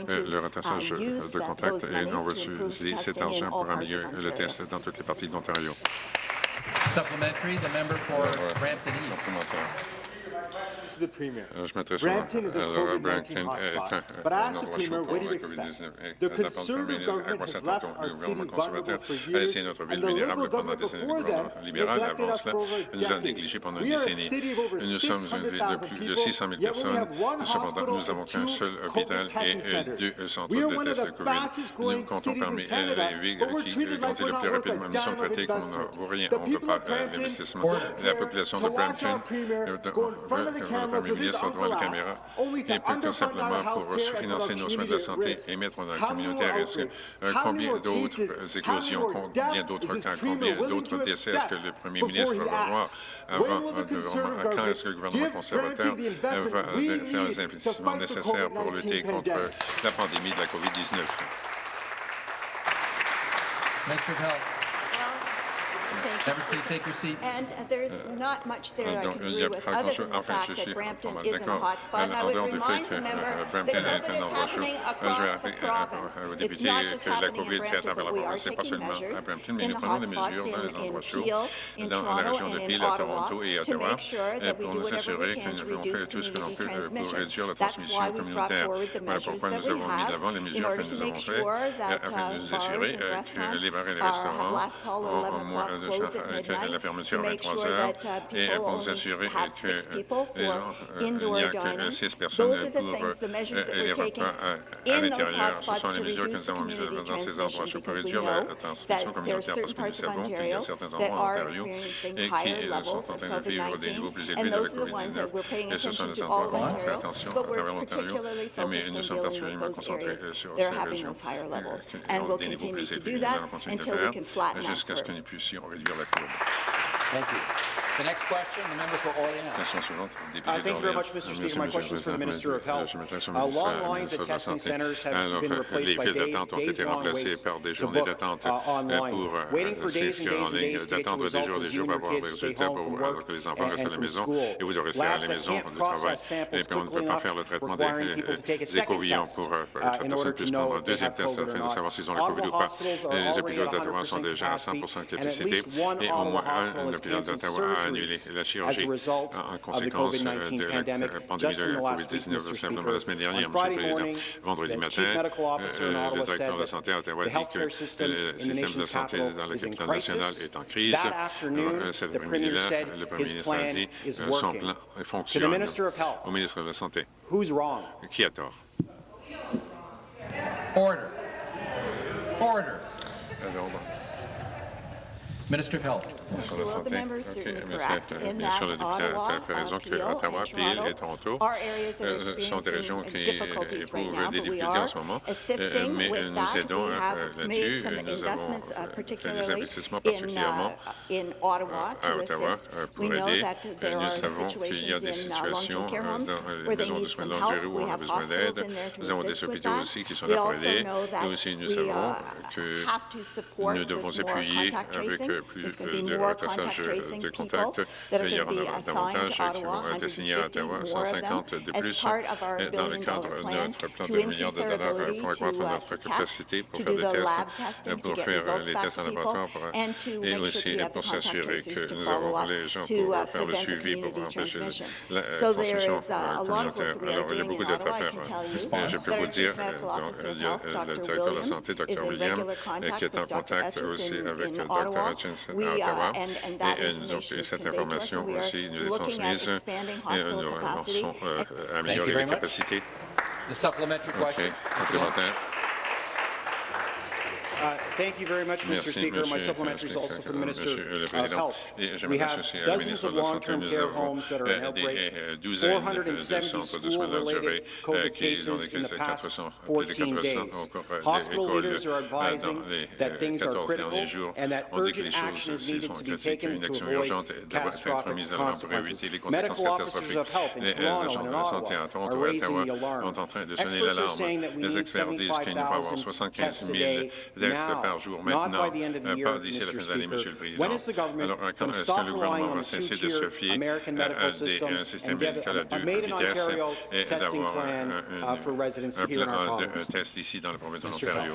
que le retraçage de contact et on va utiliser cet argent pour améliorer le test dans toutes les parties de l'Ontario. Supplementary, member for Brampton East. Euh, je m'adresse Robert Brampton est un endroit chaud pour la COVID-19. Euh, la pandémie a constaté le gouvernement conservateur a laissé notre ville vulnérable pendant des années. Le gouvernement libéral, avant cela, nous a négligés pendant une décennie. Nous sommes une ville de plus de 600 000 personnes. Cependant, nous n'avons qu'un seul hôpital et euh, deux centres de tests de COVID. Nous comptons parmi les villes qui comptent le plus rapidement. Nous sommes traités comme on n'en vaut rien. On ne veut pas l'investissement. La population de Brampton avec un millier sur devant la caméra et plus que simplement pour sous-financer nos soins de la santé et mettre dans la communauté à risque. Combien d'autres euh, éclosions, combien d'autres cas, combien d'autres décès est-ce que le premier ministre va voir avant de quand est-ce que le gouvernement conservateur euh, va faire les investissements nécessaires pour lutter contre la pandémie de la COVID-19? Thank Members, please take your seats. And uh, there's euh, not much there I can do with other than the fact that Brampton is in a hotspot. And I would remind the member Brampton that COVID is happening across the province. It's not just happening in Brampton, but we are taking measures in the hot spots in Peel, in Toronto, and in Ottawa to make sure that we do whatever we can to reduce community transmission. That's why we brought forward the measures that we have in order to make sure that uh, bars and restaurants are have last call at 11 o'clock de la euh, fermeture à et euh, pour s'assurer euh, n'y a que 6 personnes pour les repas à l'intérieur. Ce sont les mesures que nous avons mises dans ces endroits. Je réduire la transmission communautaire parce que nous savons certains endroits et qui sont en train de vivre des niveaux plus élevés Et ce sont les endroits où on fait attention à travers l'Ontario, mais nous sommes particulièrement concentrés sur ces régions qui ont des niveaux plus élevés. Jusqu'à ce que nous puissions réduire la courbe. Thank you. The next question, the suivante, député d'Orléans. Merci beaucoup, M. le ministre de la Santé. Euh, les files d'attente ont été remplacées par des journées d'attente euh, pour euh, s'inscrire en ligne, d'attendre des jours et des jours pour avoir des résultats pour, que les enfants restent à la maison et vous devez rester à la maison du travail. Et puis, on ne peut pas faire le traitement des, des pour que la personne puisse prendre un deuxième test afin de savoir s'ils ont la COVID ou pas. Les hôpitaux d'Ottawa sont déjà à 100 de capacité et au moins un hôpital d'Ottawa a Simplement la semaine Speaker, dernière, on Monsieur Friday le Président, morning, vendredi the matin, chief medical officer in euh, le directeur de la santé à Ottawa the dit que le système de santé dans la capitale nationale est en crise. Alors, Cet the après-midi-là, le Premier ministre a dit euh, son plan fonctionne au ministre de la Santé. who's wrong? Qui a tort? Order. Order. Minister of Health. Sur la santé. member is OK, certainly mais correct c'est, euh, bien sûr, le député a fait raison que Ottawa, Peel et Toronto are euh, sont des régions qui éprouvent des difficultés en ce moment, euh, mais nous aidons euh, là-dessus. some Nous avons investments, uh, fait des particularly investissements in, particulièrement uh, Ottawa à to Ottawa euh, pour aider. Euh, Nous are savons qu'il y a des in uh, situations euh, dans les maisons de soins de longue durée où on a besoin d'aide. Nous avons des hôpitaux aussi qui sont là pour aider. aussi, nous savons que nous devons with more appuyer contact avec plus de retraçage euh, de contacts. Il y aura davantage qui vont être assignés à Ottawa, 150 de plus, euh, dans le cadre de notre plan de milliards de dollars pour accroître notre capacité pour faire des tests, euh, pour faire les tests en laboratoire et aussi pour s'assurer que nous avons les gens pour faire le suivi pour empêcher la transmission communautaire. Alors, il y a beaucoup d'être à faire. Je peux vous dire, il y a le directeur de la santé, Dr. William, qui est en contact aussi avec Dr. Hutchinson Airlines d'Ottawa. Et, euh, et, donc, cette information aussi nous est transmise et euh, nous avançons à améliorer les capacités. Okay. Uh, thank you very much, Mr. Merci, Speaker. Monsieur My supplementary is also for the Minister of Health. We have dozens of long-term care homes that are in health rate, 470 school-related COVID cases in the past 14 days. Hospital leaders are advising that things are critical and that urgent action is needed to be taken to avoid catastrophic consequences. Medical officers of health in Toronto and in Ottawa are raising the alarm. Experts are saying that we need 75,000 tests a day par jour maintenant, euh, pas d'ici la fin de l'année, Monsieur le Président. Alors, quand est-ce que le gouvernement va cesser de se fier à des systèmes médicaux à deux vitesses et d'avoir un plan de test ici dans la province de l'Ontario?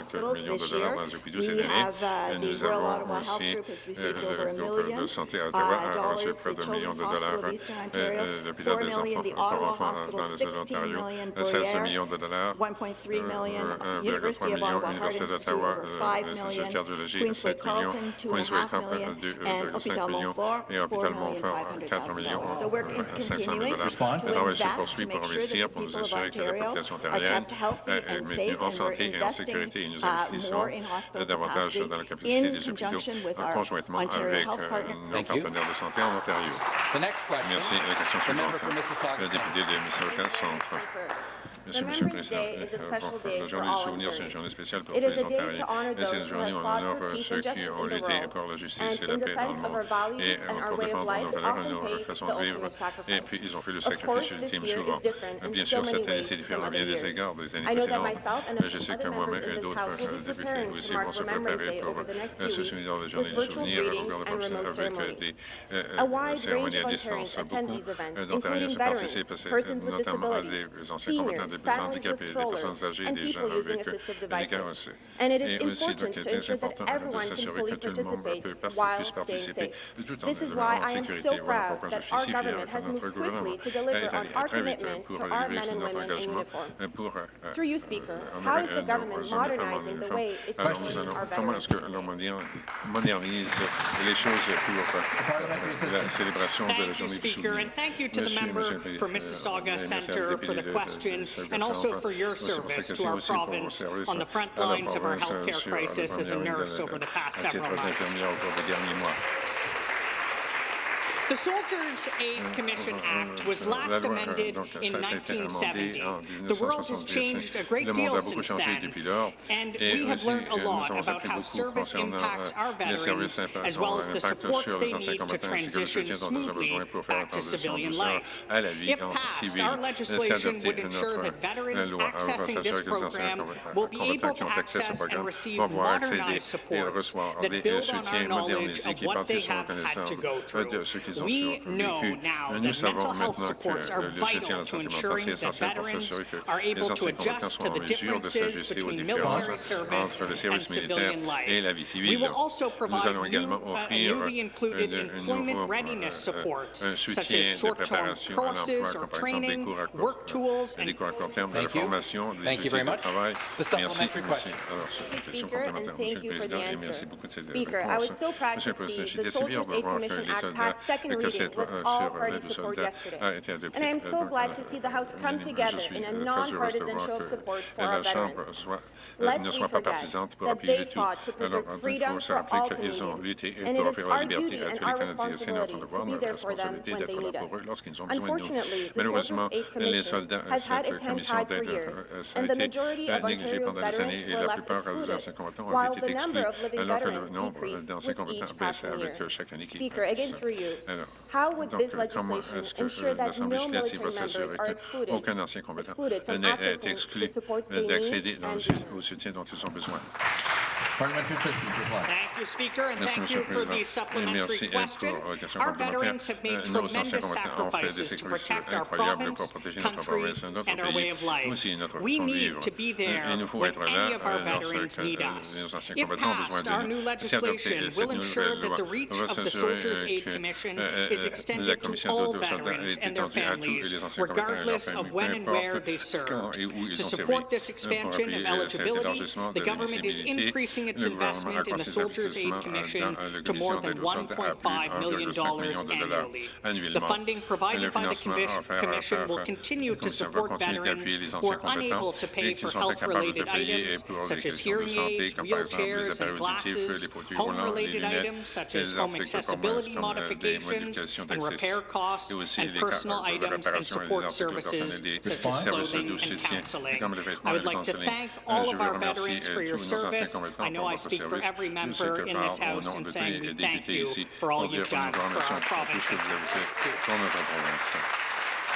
1,5 million de dollars dans les hôpitaux cette année. Euh, nous avons aussi euh, le groupe de santé à Ottawa a reçu près de millions de dollars. Hein. Euh, l'hôpital des enfants pour enfants hein, dans le sud de l'Ontario, 16 millions de dollars. 1,3 million, l'Université d'Ottawa, l'Institut de cardiologie, 7 millions, Queensway Camp, 2,5 millions, et Hôpital Montfort, 4 millions, 500 000 dollars. Le travail se poursuit pour réussir, pour nous assurer que la population ontarienne est maintenue en santé et en sécurité nous investissons euh, davantage dans la capacité des hôpitaux euh, conjointement avec euh, nos partenaires de santé en Ontario. Merci. La question suivante. Le député de Mississauga Centre. Monsieur euh, le Président. La journée du souvenir, c'est une journée spéciale pour tous les Ontariens. C'est une journée où on honore ceux qui ont lutté pour la justice et la paix dans le monde et euh, pour défendre nos valeurs et nos façons de vivre. Et puis, ils ont fait le sacrifice ultime souvent. Bien sûr, cette année, c'est différent à bien des égards des années précédentes. Je sais que moi-même et d'autres députés aussi vont se préparer pour euh, se souvenir de la journée du souvenir au avec des cérémonies à distance. Beaucoup d'Ontariens se participent, notamment des anciens combattants des personnes handicapées, des personnes âgées et des gens avec euh, un handicap. Et aussi, donc, c'est important de s'assurer que tout le monde puisse participer tout en demeurant en sécurité. Voilà pourquoi je suis si fier que notre gouvernement est allé très vite euh, pour arriver sur notre engagement euh, pour nos hommes et femmes en uniforme. Alors, nous allons, comment est-ce que l'on modernise les choses pour la célébration de la journée du souvenir? Thank you to the member for Mississauga Centre for the. and also for your service to our province on the front lines of our healthcare crisis as a nurse over the past several months. The Soldiers Aid Commission Act was last amended in 1970. The world has changed a great deal since then, and we have learned a lot about how service impacts our veterans, as well as the supports they need to transition smoothly back to civilian life. If passed, our legislation would ensure that veterans accessing this program will be able to receive modernized supports that build on vécu. Nous that savons maintenant supports que are le soutien à vital la to santé mentale, ensuring c'est that essentiel pour veterans s'assurer que are les able to anciens combattants adjust sont to en the mesure de differences s'ajuster aux between différences military service entre le and service militaire civilian life. et la vie We civile. will also Nous provide allons également new, uh, offrir newly included un- un employment nouveau, readiness euh, supports, un such soutien as de short-term préparation à courses l'emploi, comme par exemple des training, cours à court, work tools, des and cours à court terme, de la Thank you. formation, des Thank you outils very de much. travail. The Merci. Merci. question. Alors, sur la question Speaker, and complémentaire, Monsieur thank le you for the Président, et answer. merci beaucoup de les cassettes sur l'aide aux soldats a été adoptée. Je suis très heureuse de voir que la Chambre ne soit pas partisante pour appuyer tout. Alors, il faut se rappeler qu'ils ont lutté pour offrir la liberté à tous les Canadiens. C'est notre devoir, notre responsabilité d'être là pour eux lorsqu'ils ont besoin de nous. Malheureusement, les soldats, euh, cette commission d'aide, ça euh, a été négligée pendant des années et la plupart euh, des anciens combattants ont été exclus, alors que le nombre d'anciens combattants baisse avec chaque année qui passe. Donc, euh, comment est-ce que euh, l'Assemblée législative va s'assurer qu'aucun ancien combattant n'est exclu d'accéder au soutien dont ils ont besoin? Merci, Monsieur le Président. Et merci pour la question complémentaire. Euh, nos anciens combattants ont fait des sacrifices incroyables pour protéger notre province, notre pays, aussi notre façon de vivre. Il nous faut être là nos anciens combattants ont besoin de nous. is extended to all veterans and their families, regardless of when and where they served. To support this expansion of eligibility, the government is increasing its investment in the Soldiers' Aid Commission to more than $1.5 million annually. The funding provided by the Commission will continue to support veterans who are unable to pay for health-related items, such as hearing aids, wheelchairs, and glasses, home-related items such as home accessibility modifications, modifications and repair costs and personal items and support services such as clothing and counseling. I would like to thank all of our veterans for your service. I know I speak for every member in this House in saying we thank you for all you've done for our province. The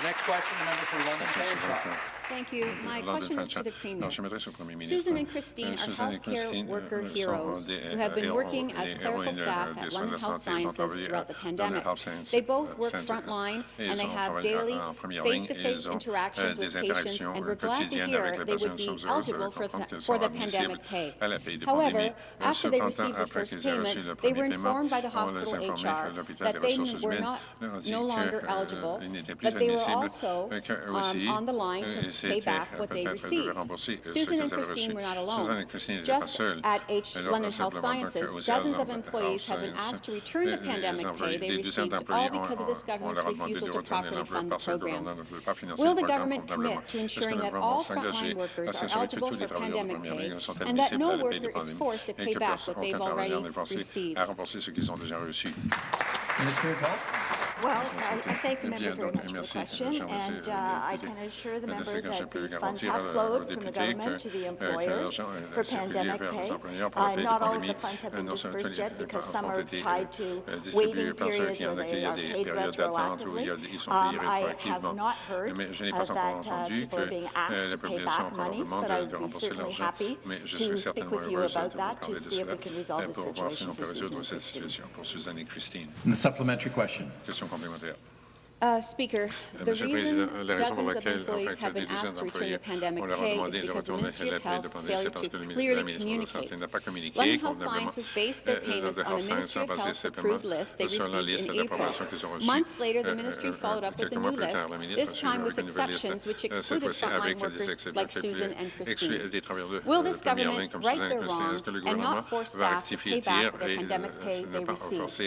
next question, the member for London Fayetteville. Thank you. My question is to the Premier. Susan and Christine are healthcare worker heroes who have been working as clerical staff at London Health Sciences throughout the pandemic. They both work frontline and they have daily face-to-face -face interactions with patients and we're glad to hear they would be eligible for the, for the pandemic pay. However, after they received the first payment, they were informed by the hospital HR that they were not no longer eligible, but they were also um, on the line to pay back what they received. Susan and Christine were not alone. Just at H London Health Sciences, dozens of employees have been asked to return the pandemic pay they received, all because of this government's refusal to properly fund the program. Will the government commit to ensuring that all frontline workers are eligible for pandemic pay and that no worker is forced to pay back what they've already received? Minister of Health well, I, I thank the member very much for the question, and uh, uh I can assure the member that the funds have flowed from the government to the employers for pandemic pay. Uh, not all of the funds have been dispersed yet because some are tied to waiting periods or they are paid retroactively. Um, I have not heard uh, that uh, people are being asked to pay back monies, but I would be certainly happy to speak with you about that to see if we can resolve the situation for Suzanne and Christine. The supplementary question. kommer vi. Uh, speaker, the Monsieur reason dozens of employees have been asked to return to pandemic pay is because the Ministry of Health failed to clearly communicate. London Health Science based their payments on a Ministry of Health approved list they received in April. Months later, the Ministry followed up with a new list, this time with exceptions which excluded frontline workers like Susan and Christine. Will this government right their wrongs and not force staff to pay back their pandemic pay they received?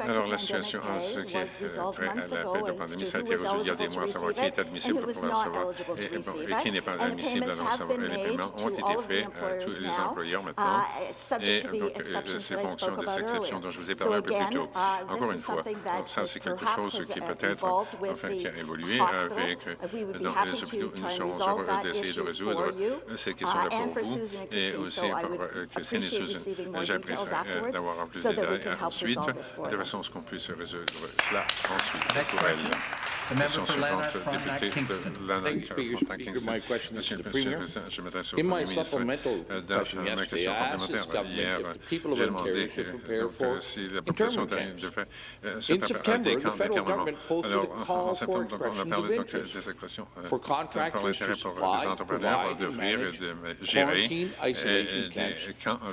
Alors, la situation en ce qui est euh, trait à months la ago paix de pandémie, ça a été résolu il y a des mois, à savoir qui est admissible pour pouvoir eligible et, et bon, et qui n'est pas admissible. Alors, va- been les paiements ont été faits à tous employers les employeurs uh, maintenant. subject Et donc, euh, ces fonctions spoke des exceptions dont je vous ai parlé un peu plus tôt. uh, Encore une is fois, ça, c'est quelque chose qui uh, peut-être enfin, qui a évolué avec Uh, we would be dans happy les to hôpitaux. try Nous and serons resolve heureux that d'essayer de issue résoudre for you, euh, ces uh, questions-là and pour for vous. Susan and Et Christine. aussi So I pour would euh, Christine et appreciate Susan. receiving more J'apprécie details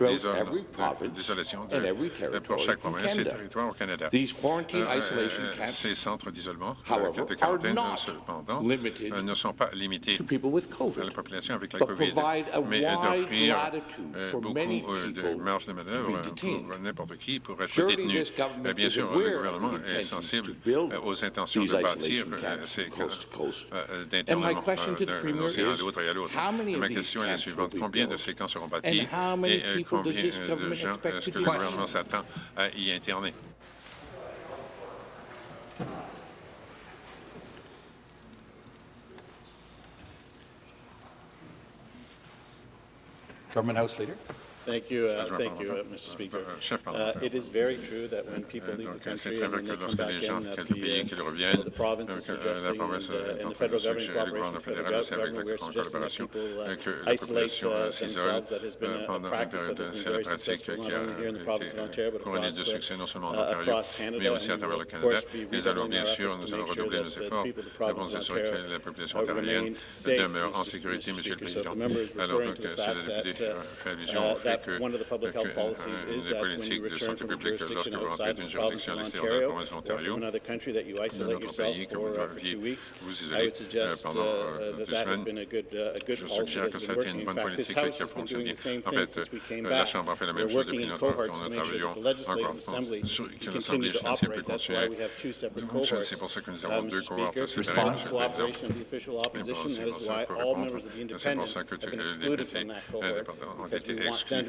afterwards d'avoir en plus so des that we détails can help ensuite, resolve this for chaque province et territoire au Canada. Euh, euh, ces centres d'isolement euh, de quarantaine, cependant, ne sont pas limités à la population avec la COVID, mais d'offrir beaucoup de marge de manœuvre pour n'importe qui pour être détenu. Bien sûr, le gouvernement est sensible aux intentions de bâtir ces d'internement d'un océan à l'autre et à l'autre. Ma question est la suivante. Combien de ces camps seront bâtis? et combien de gens est-ce que le gouvernement s'attend euh, y interner. Government House Leader? Thank you, uh, Mr. Uh, Speaker. Uh, it is very true that when people leave the country the, province is suggesting and, uh, and the federal government cooperation, the federal government, we're suggesting that people uh, isolate uh, themselves. That has a, a here in the province of Ontario, but across, uh, de succès, non seulement en Ontario, mais aussi à travers le Canada. Efforts que la population demeure en sécurité, Monsieur le Alors donc, allusion que, euh, euh, les politiques de santé publique, lorsque vous rentrez d'une juridiction à l'extérieur de la province de l'Ontario, d'un autre pays que vous deviez vous isoler euh, pendant deux semaines, je suggère que ça a été une bonne politique qui a fonctionné. En fait, la Chambre a fait la même chose depuis notre temps. Nous travaillons encore sur que l'Assemblée financière peut continuer. C'est pour ça que nous avons deux cohortes séparées, Monsieur le Président. C'est pour ça que les députés ont été exclus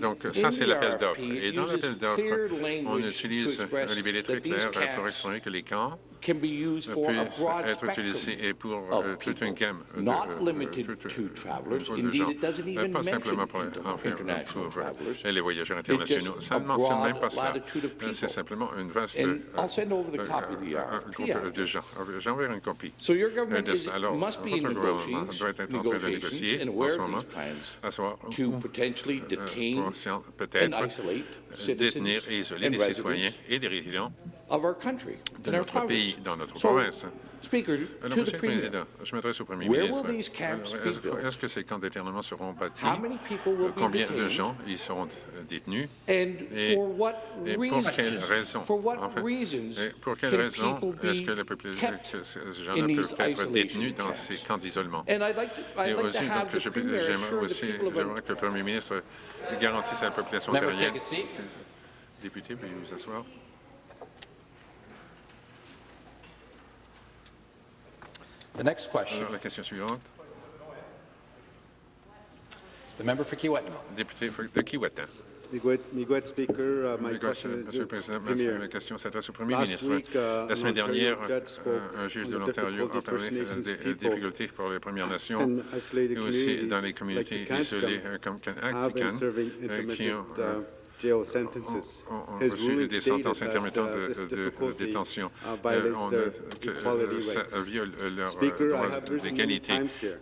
Donc, ça, c'est l'appel d'offres. Et dans l'appel d'offres, on utilise un libellé très clair pour exprimer que les camps peuvent être utilisés et pour euh, toute une gamme de, euh, gens, pas simplement pour, euh, les voyageurs internationaux. Ça ne mentionne même pas ça. C'est simplement une vaste groupe de gens. J'enverrai une copie de. Alors, votre gouvernement doit être en train de négocier en ce moment, à savoir pour peut-être détenir et isoler des citoyens et des résidents de notre pays dans notre province. Alors, euh, Monsieur le Président, je m'adresse au Premier ministre. Est-ce que ces camps d'éternement seront bâtis? Euh, combien de gens y seront euh, détenus? Et, pour quelles raisons? En fait, pour quelles raisons est-ce que les gens ne peuvent être détenus dans ces camps d'isolement? Et aussi, j'aimerais aussi que le Premier ministre garantisse à la population ontarienne. Député, veuillez vous asseoir. The next question. la question suivante. The member for Député de Kiewetna. Miguel Speaker, Monsieur le Président, ma, question s'adresse au Premier ministre. La semaine dernière, euh, un juge de l'Ontario a parlé euh, des difficultés pour les Premières Nations et aussi dans les communautés isolées euh, comme Can qui ont en, reçu des sentences intermittentes de, détention. Euh, euh, euh, ça viole leurs droits de qualité.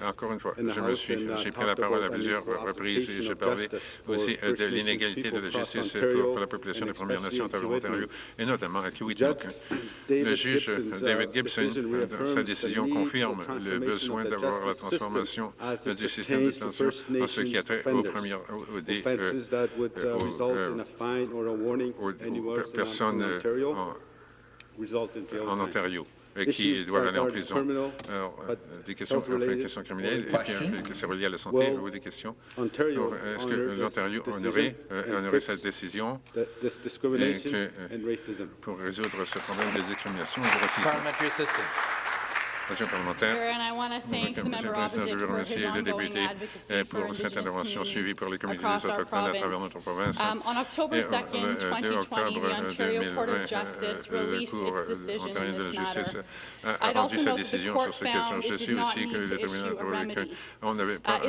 Encore une fois, j'ai pris la parole à plusieurs reprises et j'ai parlé aussi de l'inégalité de la justice pour, la population des Premières Nations d'Ontario et notamment à Kiwitnook. Le juge David Gibson, dans sa décision, confirme le besoin d'avoir la transformation du système de détention en ce qui a trait aux premières, aux, aux, aux, ou, personnes ah. en, Ontario. Et qui doivent aller en prison. Euh, des questions, des questions criminelles et puis euh, que c'est relié à la santé ou des questions. Est-ce que l'Ontario honorerait, euh, cette décision pour résoudre ce problème des discriminations et du racisme? Monsieur parlementaire, le Président, je veux remercier le député eh, pour cette intervention suivie par les communautés autochtones à travers notre province. Et, euh, le euh, 2 octobre euh, 2020, le Cour ontarien de la justice a rendu sa décision sur cette question. Je sais aussi que le tribunal a trouvé qu'on n'avait pas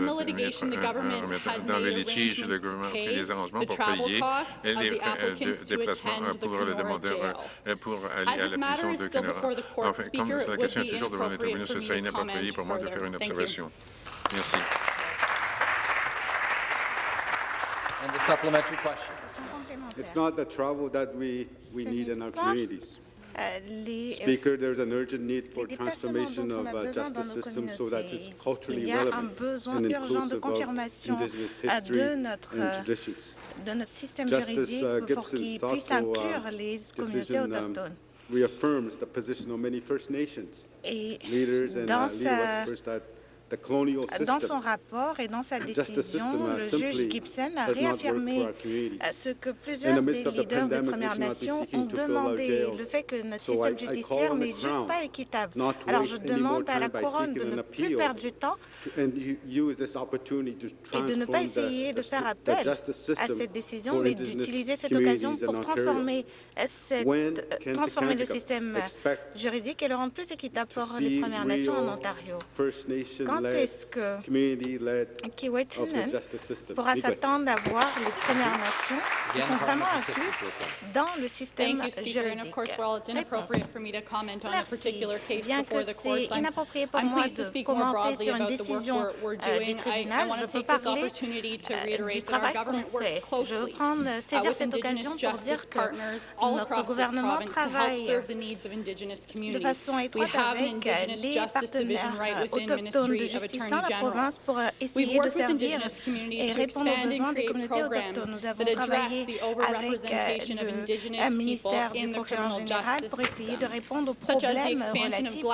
dans le litige, le gouvernement a pris des arrangements pour payer les frais de déplacement pour le demandeur pour aller à la prison de Canada. Enfin, comme la question est toujours devant avant d'intervenir, ce serait inapproprié pour moi de faire une observation. Merci. It's not the travel that we, we need in our communities. Speaker, there's an urgent need for transformation of uh, justice system so that it's culturally. De notre système justice uh, Gibson's thoughtful uh, decision reaffirms the position of many First Nations leaders and uh, legal experts that Dans son rapport et dans sa décision, le juge Gibson a réaffirmé euh, ce que plusieurs des leaders des Premières Nations ont demandé, le fait que notre système judiciaire n'est juste pas équitable. Alors je demande à la Couronne de ne plus perdre du temps et de ne pas essayer de faire appel à cette décision, mais d'utiliser cette occasion pour transformer, cette, euh, transformer le système juridique et le rendre plus équitable pour les Premières Nations en Ontario quand est-ce que Kiwetinen pourra s'attendre à voir les Premières Nations qui sont vraiment inclus dans le système juridique. Merci. Bien que c'est inapproprié pour moi de commenter sur une décision euh, du tribunal, je peux parler euh, du travail qu'on fait. Je veux prendre, saisir cette occasion pour dire que notre gouvernement travaille de façon étroite avec les partenaires autochtones de justice dans la province euh, euh, pour essayer de servir et répondre aux besoins des communautés autochtones. Euh, Nous avons travaillé avec le ministère du procureur général pour essayer de répondre aux problèmes relatifs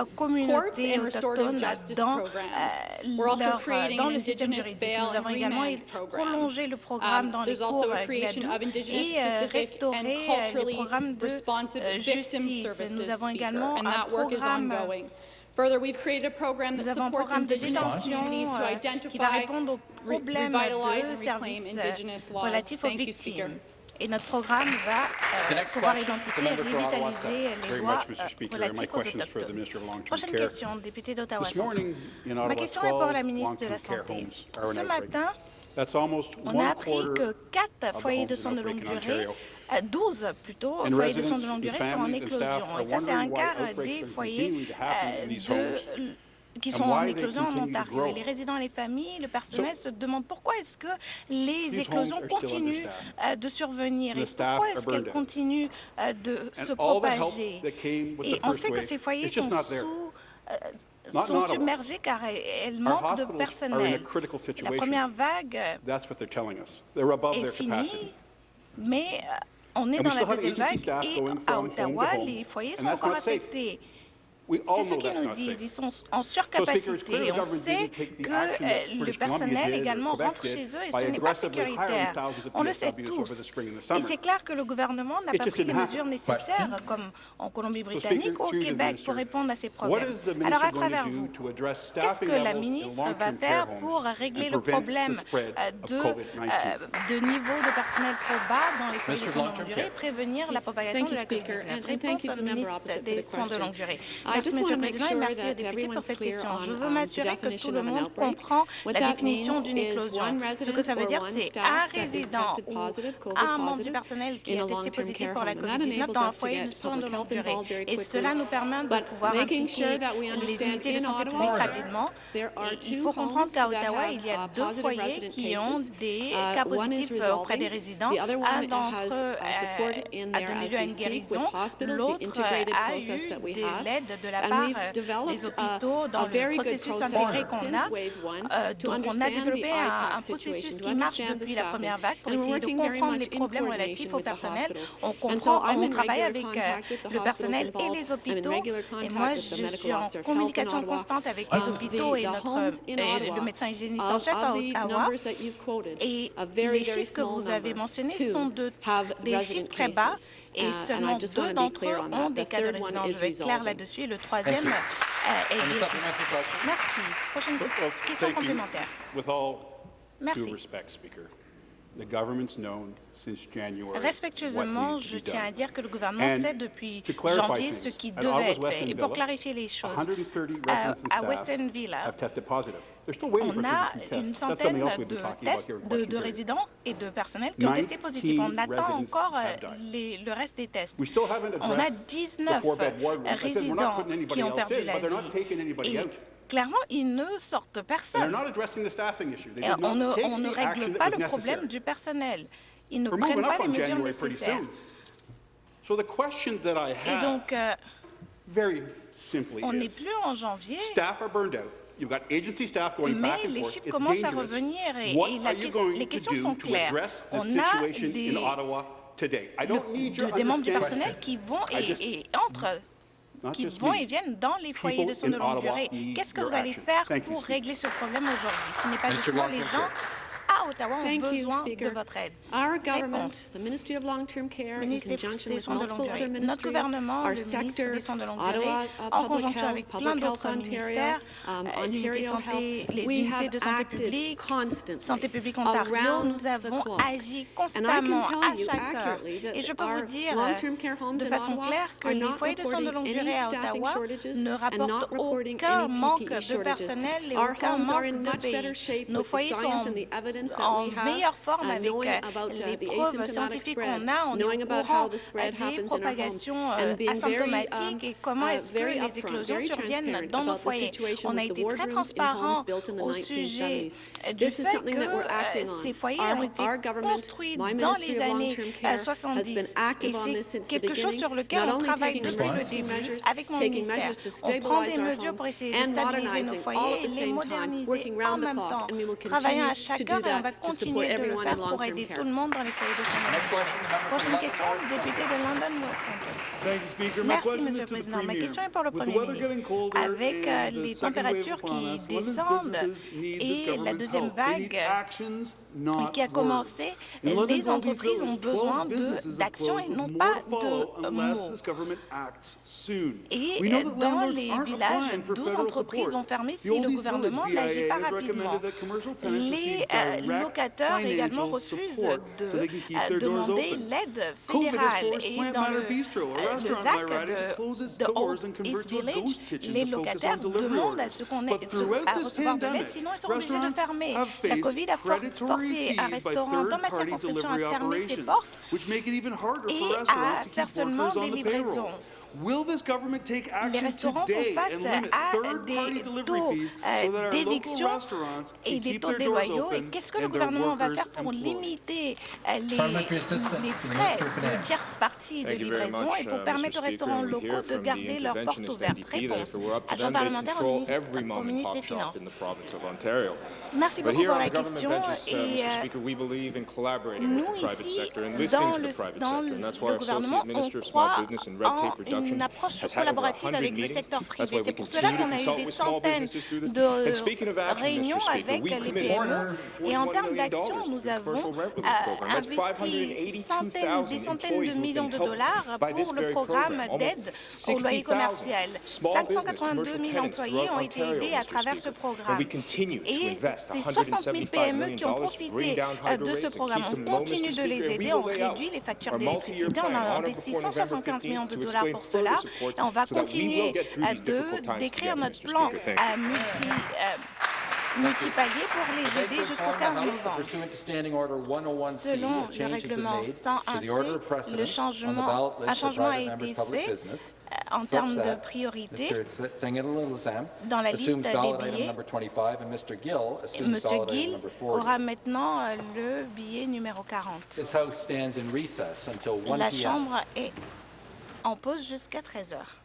aux communautés autochtones dans, leur, dans le système juridique. Nous avons également prolongé le programme dans les cours Gladou et restauré les programmes de justice. Nous avons également un programme nous avons un programme de détention euh, qui va répondre aux problèmes de services euh, relatifs aux victimes. Et notre programme va euh, pouvoir identifier et revitaliser les lois euh, relatives aux autochtones. Prochaine question, député d'Ottawa. Ma question est pour la ministre de la Santé. Ce matin, on a appris que quatre foyers de soins de longue durée 12 plutôt foyers de soins de longue durée sont en éclosion. Et ça, c'est un quart euh, des foyers euh, euh, qui sont en éclosion en Ontario. Et les résidents les familles, le personnel se demandent pourquoi est-ce que les éclosions continuent de survenir? Et pourquoi est-ce qu'elles continuent de se propager? Et on sait que ces foyers sont sous sont submergés car elles manquent de personnel. La première vague est finie, mais on est dans la deuxième vague et à Ottawa, les foyers sont encore affectés. C'est ce qu'ils nous disent. Ils sont en surcapacité. On sait que euh, le personnel également rentre chez eux et ce n'est pas sécuritaire. On le sait tous. Et c'est clair que le gouvernement n'a pas pris les mesures nécessaires, comme en Colombie-Britannique, ou au Québec, pour répondre à ces problèmes. Alors, à travers vous, qu'est-ce que la ministre va faire pour régler le problème euh, de, euh, niveau de personnel trop bas dans les foyers de soins de longue durée et prévenir la propagation de la COVID-19 Réponse au ministre des Soins de longue durée. Merci, Monsieur le Président, et merci aux députés pour cette question. Je veux m'assurer que tout le monde comprend la définition d'une éclosion. Ce que ça veut dire, c'est un résident ou un membre du personnel qui est testé positif pour la COVID-19 dans un foyer de soins de longue durée. Et cela nous permet de pouvoir impliquer les unités de santé publique rapidement. Il faut comprendre qu'à Ottawa, il y a deux foyers qui ont des cas positifs euh, auprès des résidents. Un d'entre eux a donné lieu à une guérison, l'autre a eu de l'aide de la part euh, des hôpitaux dans le processus intégré qu'on a. Euh, donc, on a développé un, processus qui marche depuis la première vague pour essayer de comprendre les problèmes relatifs au personnel. On comprend, on travaille avec euh, le personnel et les hôpitaux. Et moi, je suis en communication constante avec les hôpitaux et, notre, le médecin hygiéniste en chef à Ottawa. Et les chiffres que vous avez mentionnés sont des chiffres très bas et seulement deux d'entre eux ont des cas de résidence. Je vais être claire là-dessus. Et le troisième euh, est guéri. Merci. Prochaine question, complémentaire. Merci. Respectueusement, je tiens à dire que le gouvernement sait depuis janvier ce qui devait être fait. Et pour clarifier les choses, 130 euh, à Western Villa, on a 32 tests. une centaine de tests de, résidents et de personnel qui ont testé positif. On 19 attend encore euh, les- le reste des tests. On a addressed the 19 four-bed ward rooms. I said we're not résidents qui ont perdu la vie. Et. Clairement, ils ne sortent personne. not addressing the staffing issue. They Et did on ne, on règle pas le problème du personnel. Ils ne prennent pas les mesures nécessaires. soon. So the question that I Et have, donc, euh, very simply, on n'est plus en janvier, staff are burned out. You've got agency staff going back mais and les chiffres commencent à revenir et, et la les questions sont claires. On a des, in Ottawa today? I don't need your de- des membres du personnel qui vont et, et entrent qui vont et viennent dans les foyers de soins de longue durée. Qu'est-ce que vous allez faire pour régler ce problème aujourd'hui? Ce n'est pas justement les gens à Ottawa ont besoin de votre aide. Réponse. Ministre des- soins de longue durée. Notre gouvernement, our le ministre sector, des soins de longue durée, uh, en conjonction avec plein d'autres ministères, um, euh, l'unité santé, les unités de santé publique, Santé publique Ontario, nous avons agi constamment à chaque heure. Et je peux vous dire de façon claire que les foyers de soins de longue durée à Ottawa ne rapportent aucun any manque de personnel et aucun manque de pays. Nos foyers sont en meilleure forme avec euh, about uh, les preuves scientifiques qu'on a, on est au courant des propagations euh, very, asymptomatiques um, et comment uh, est-ce que les éclosions surviennent transparent dans nos foyers. On a été très transparent au sujet 1970s. euh, du fait que euh, ces foyers ont été construits dans les années Long-Term euh, Care, has 70 been active et c'est quelque chose sur lequel on travaille depuis le début avec mon ministère. On prend des mesures pour essayer de stabiliser nos foyers et les moderniser en même temps. Travaillant à chaque heure et on va continuer de le faire pour aider tout le monde dans les foyers de soins Prochaine question, North. député de London Speaker. My Merci, question Monsieur is le Président. Ma question est pour le With the Premier ministre. Avec euh, and the les second wave températures qui descendent et la deuxième vague qui a commencé, les entreprises ont Village, 12 besoin d'actions et non pas de unless mots. this government acts soon. Et euh, dans les villages, applying for 12 federal entreprises ont fermé The si le gouvernement n'agit pas rapidement. Les euh, locataires également refusent de euh, demander l'aide fédérale. Et dans le, euh, le ZAC de, de Old East Village, les locataires demandent à ce qu'on à recevoir de l'aide, sinon ils sont obligés de fermer. La COVID a forcé un restaurant dans ma circonscription à fermer ses portes et à faire seulement des livraisons. Will this government take Les action restaurants font today face and limit à third-party des delivery taux fees so that euh, our local d'éviction restaurants et des keep taux their doors déloyaux. Et open qu'est-ce que le gouvernement va faire pour limiter euh, les, les frais de Finance. tierces parties de livraison much, et pour uh, permettre aux Mr. Speaker. restaurants locaux de garder leurs portes ouvertes. Réponse. it were up to Agent parlementaire au control ministre, every au ministre des Finances. in the province of Ontario. Merci But beaucoup here pour la question. uh, Et euh, Speaker, we believe in collaborating nous, with the private ici, sector and listening dans to le, the private dans sector. And that's why le our gouvernement, Associate on Minister of Small croit Business and Red Tape en Reduction une approche collaborative 100 avec le secteur privé. C'est pour cela qu'on a eu des centaines de réunions avec les PME. Et en $41 termes d'action, nous avons euh, investi centaines, des 582,000 centaines de millions de dollars pour le programme program. d'aide au loyer 60,000 commercial. small business, 582 commercial 000 tenants employés ont été aidés à travers ce programme. Et invest ces 60 000 $175 PME qui ont profité euh, de ce programme, on continue de les aider, on réduit les factures d'électricité, on a investi before November 175 millions de 15th to dollars pour cela et on va continuer de d'écrire notre plan euh, multi euh, multipalier pour les aider jusqu'au 15 novembre. 101C, Selon le règlement made to the order of 101C, precedence le changement, un changement a été fait euh, en termes de priorité. Dans la liste des item billets. number 25 and Mr. Gill assumes Monsieur ballot item Gill number 40. aura maintenant euh, le billet numéro 40. This House stands in recess until 1 La p.m. Chambre est en pause jusqu'à 13 heures.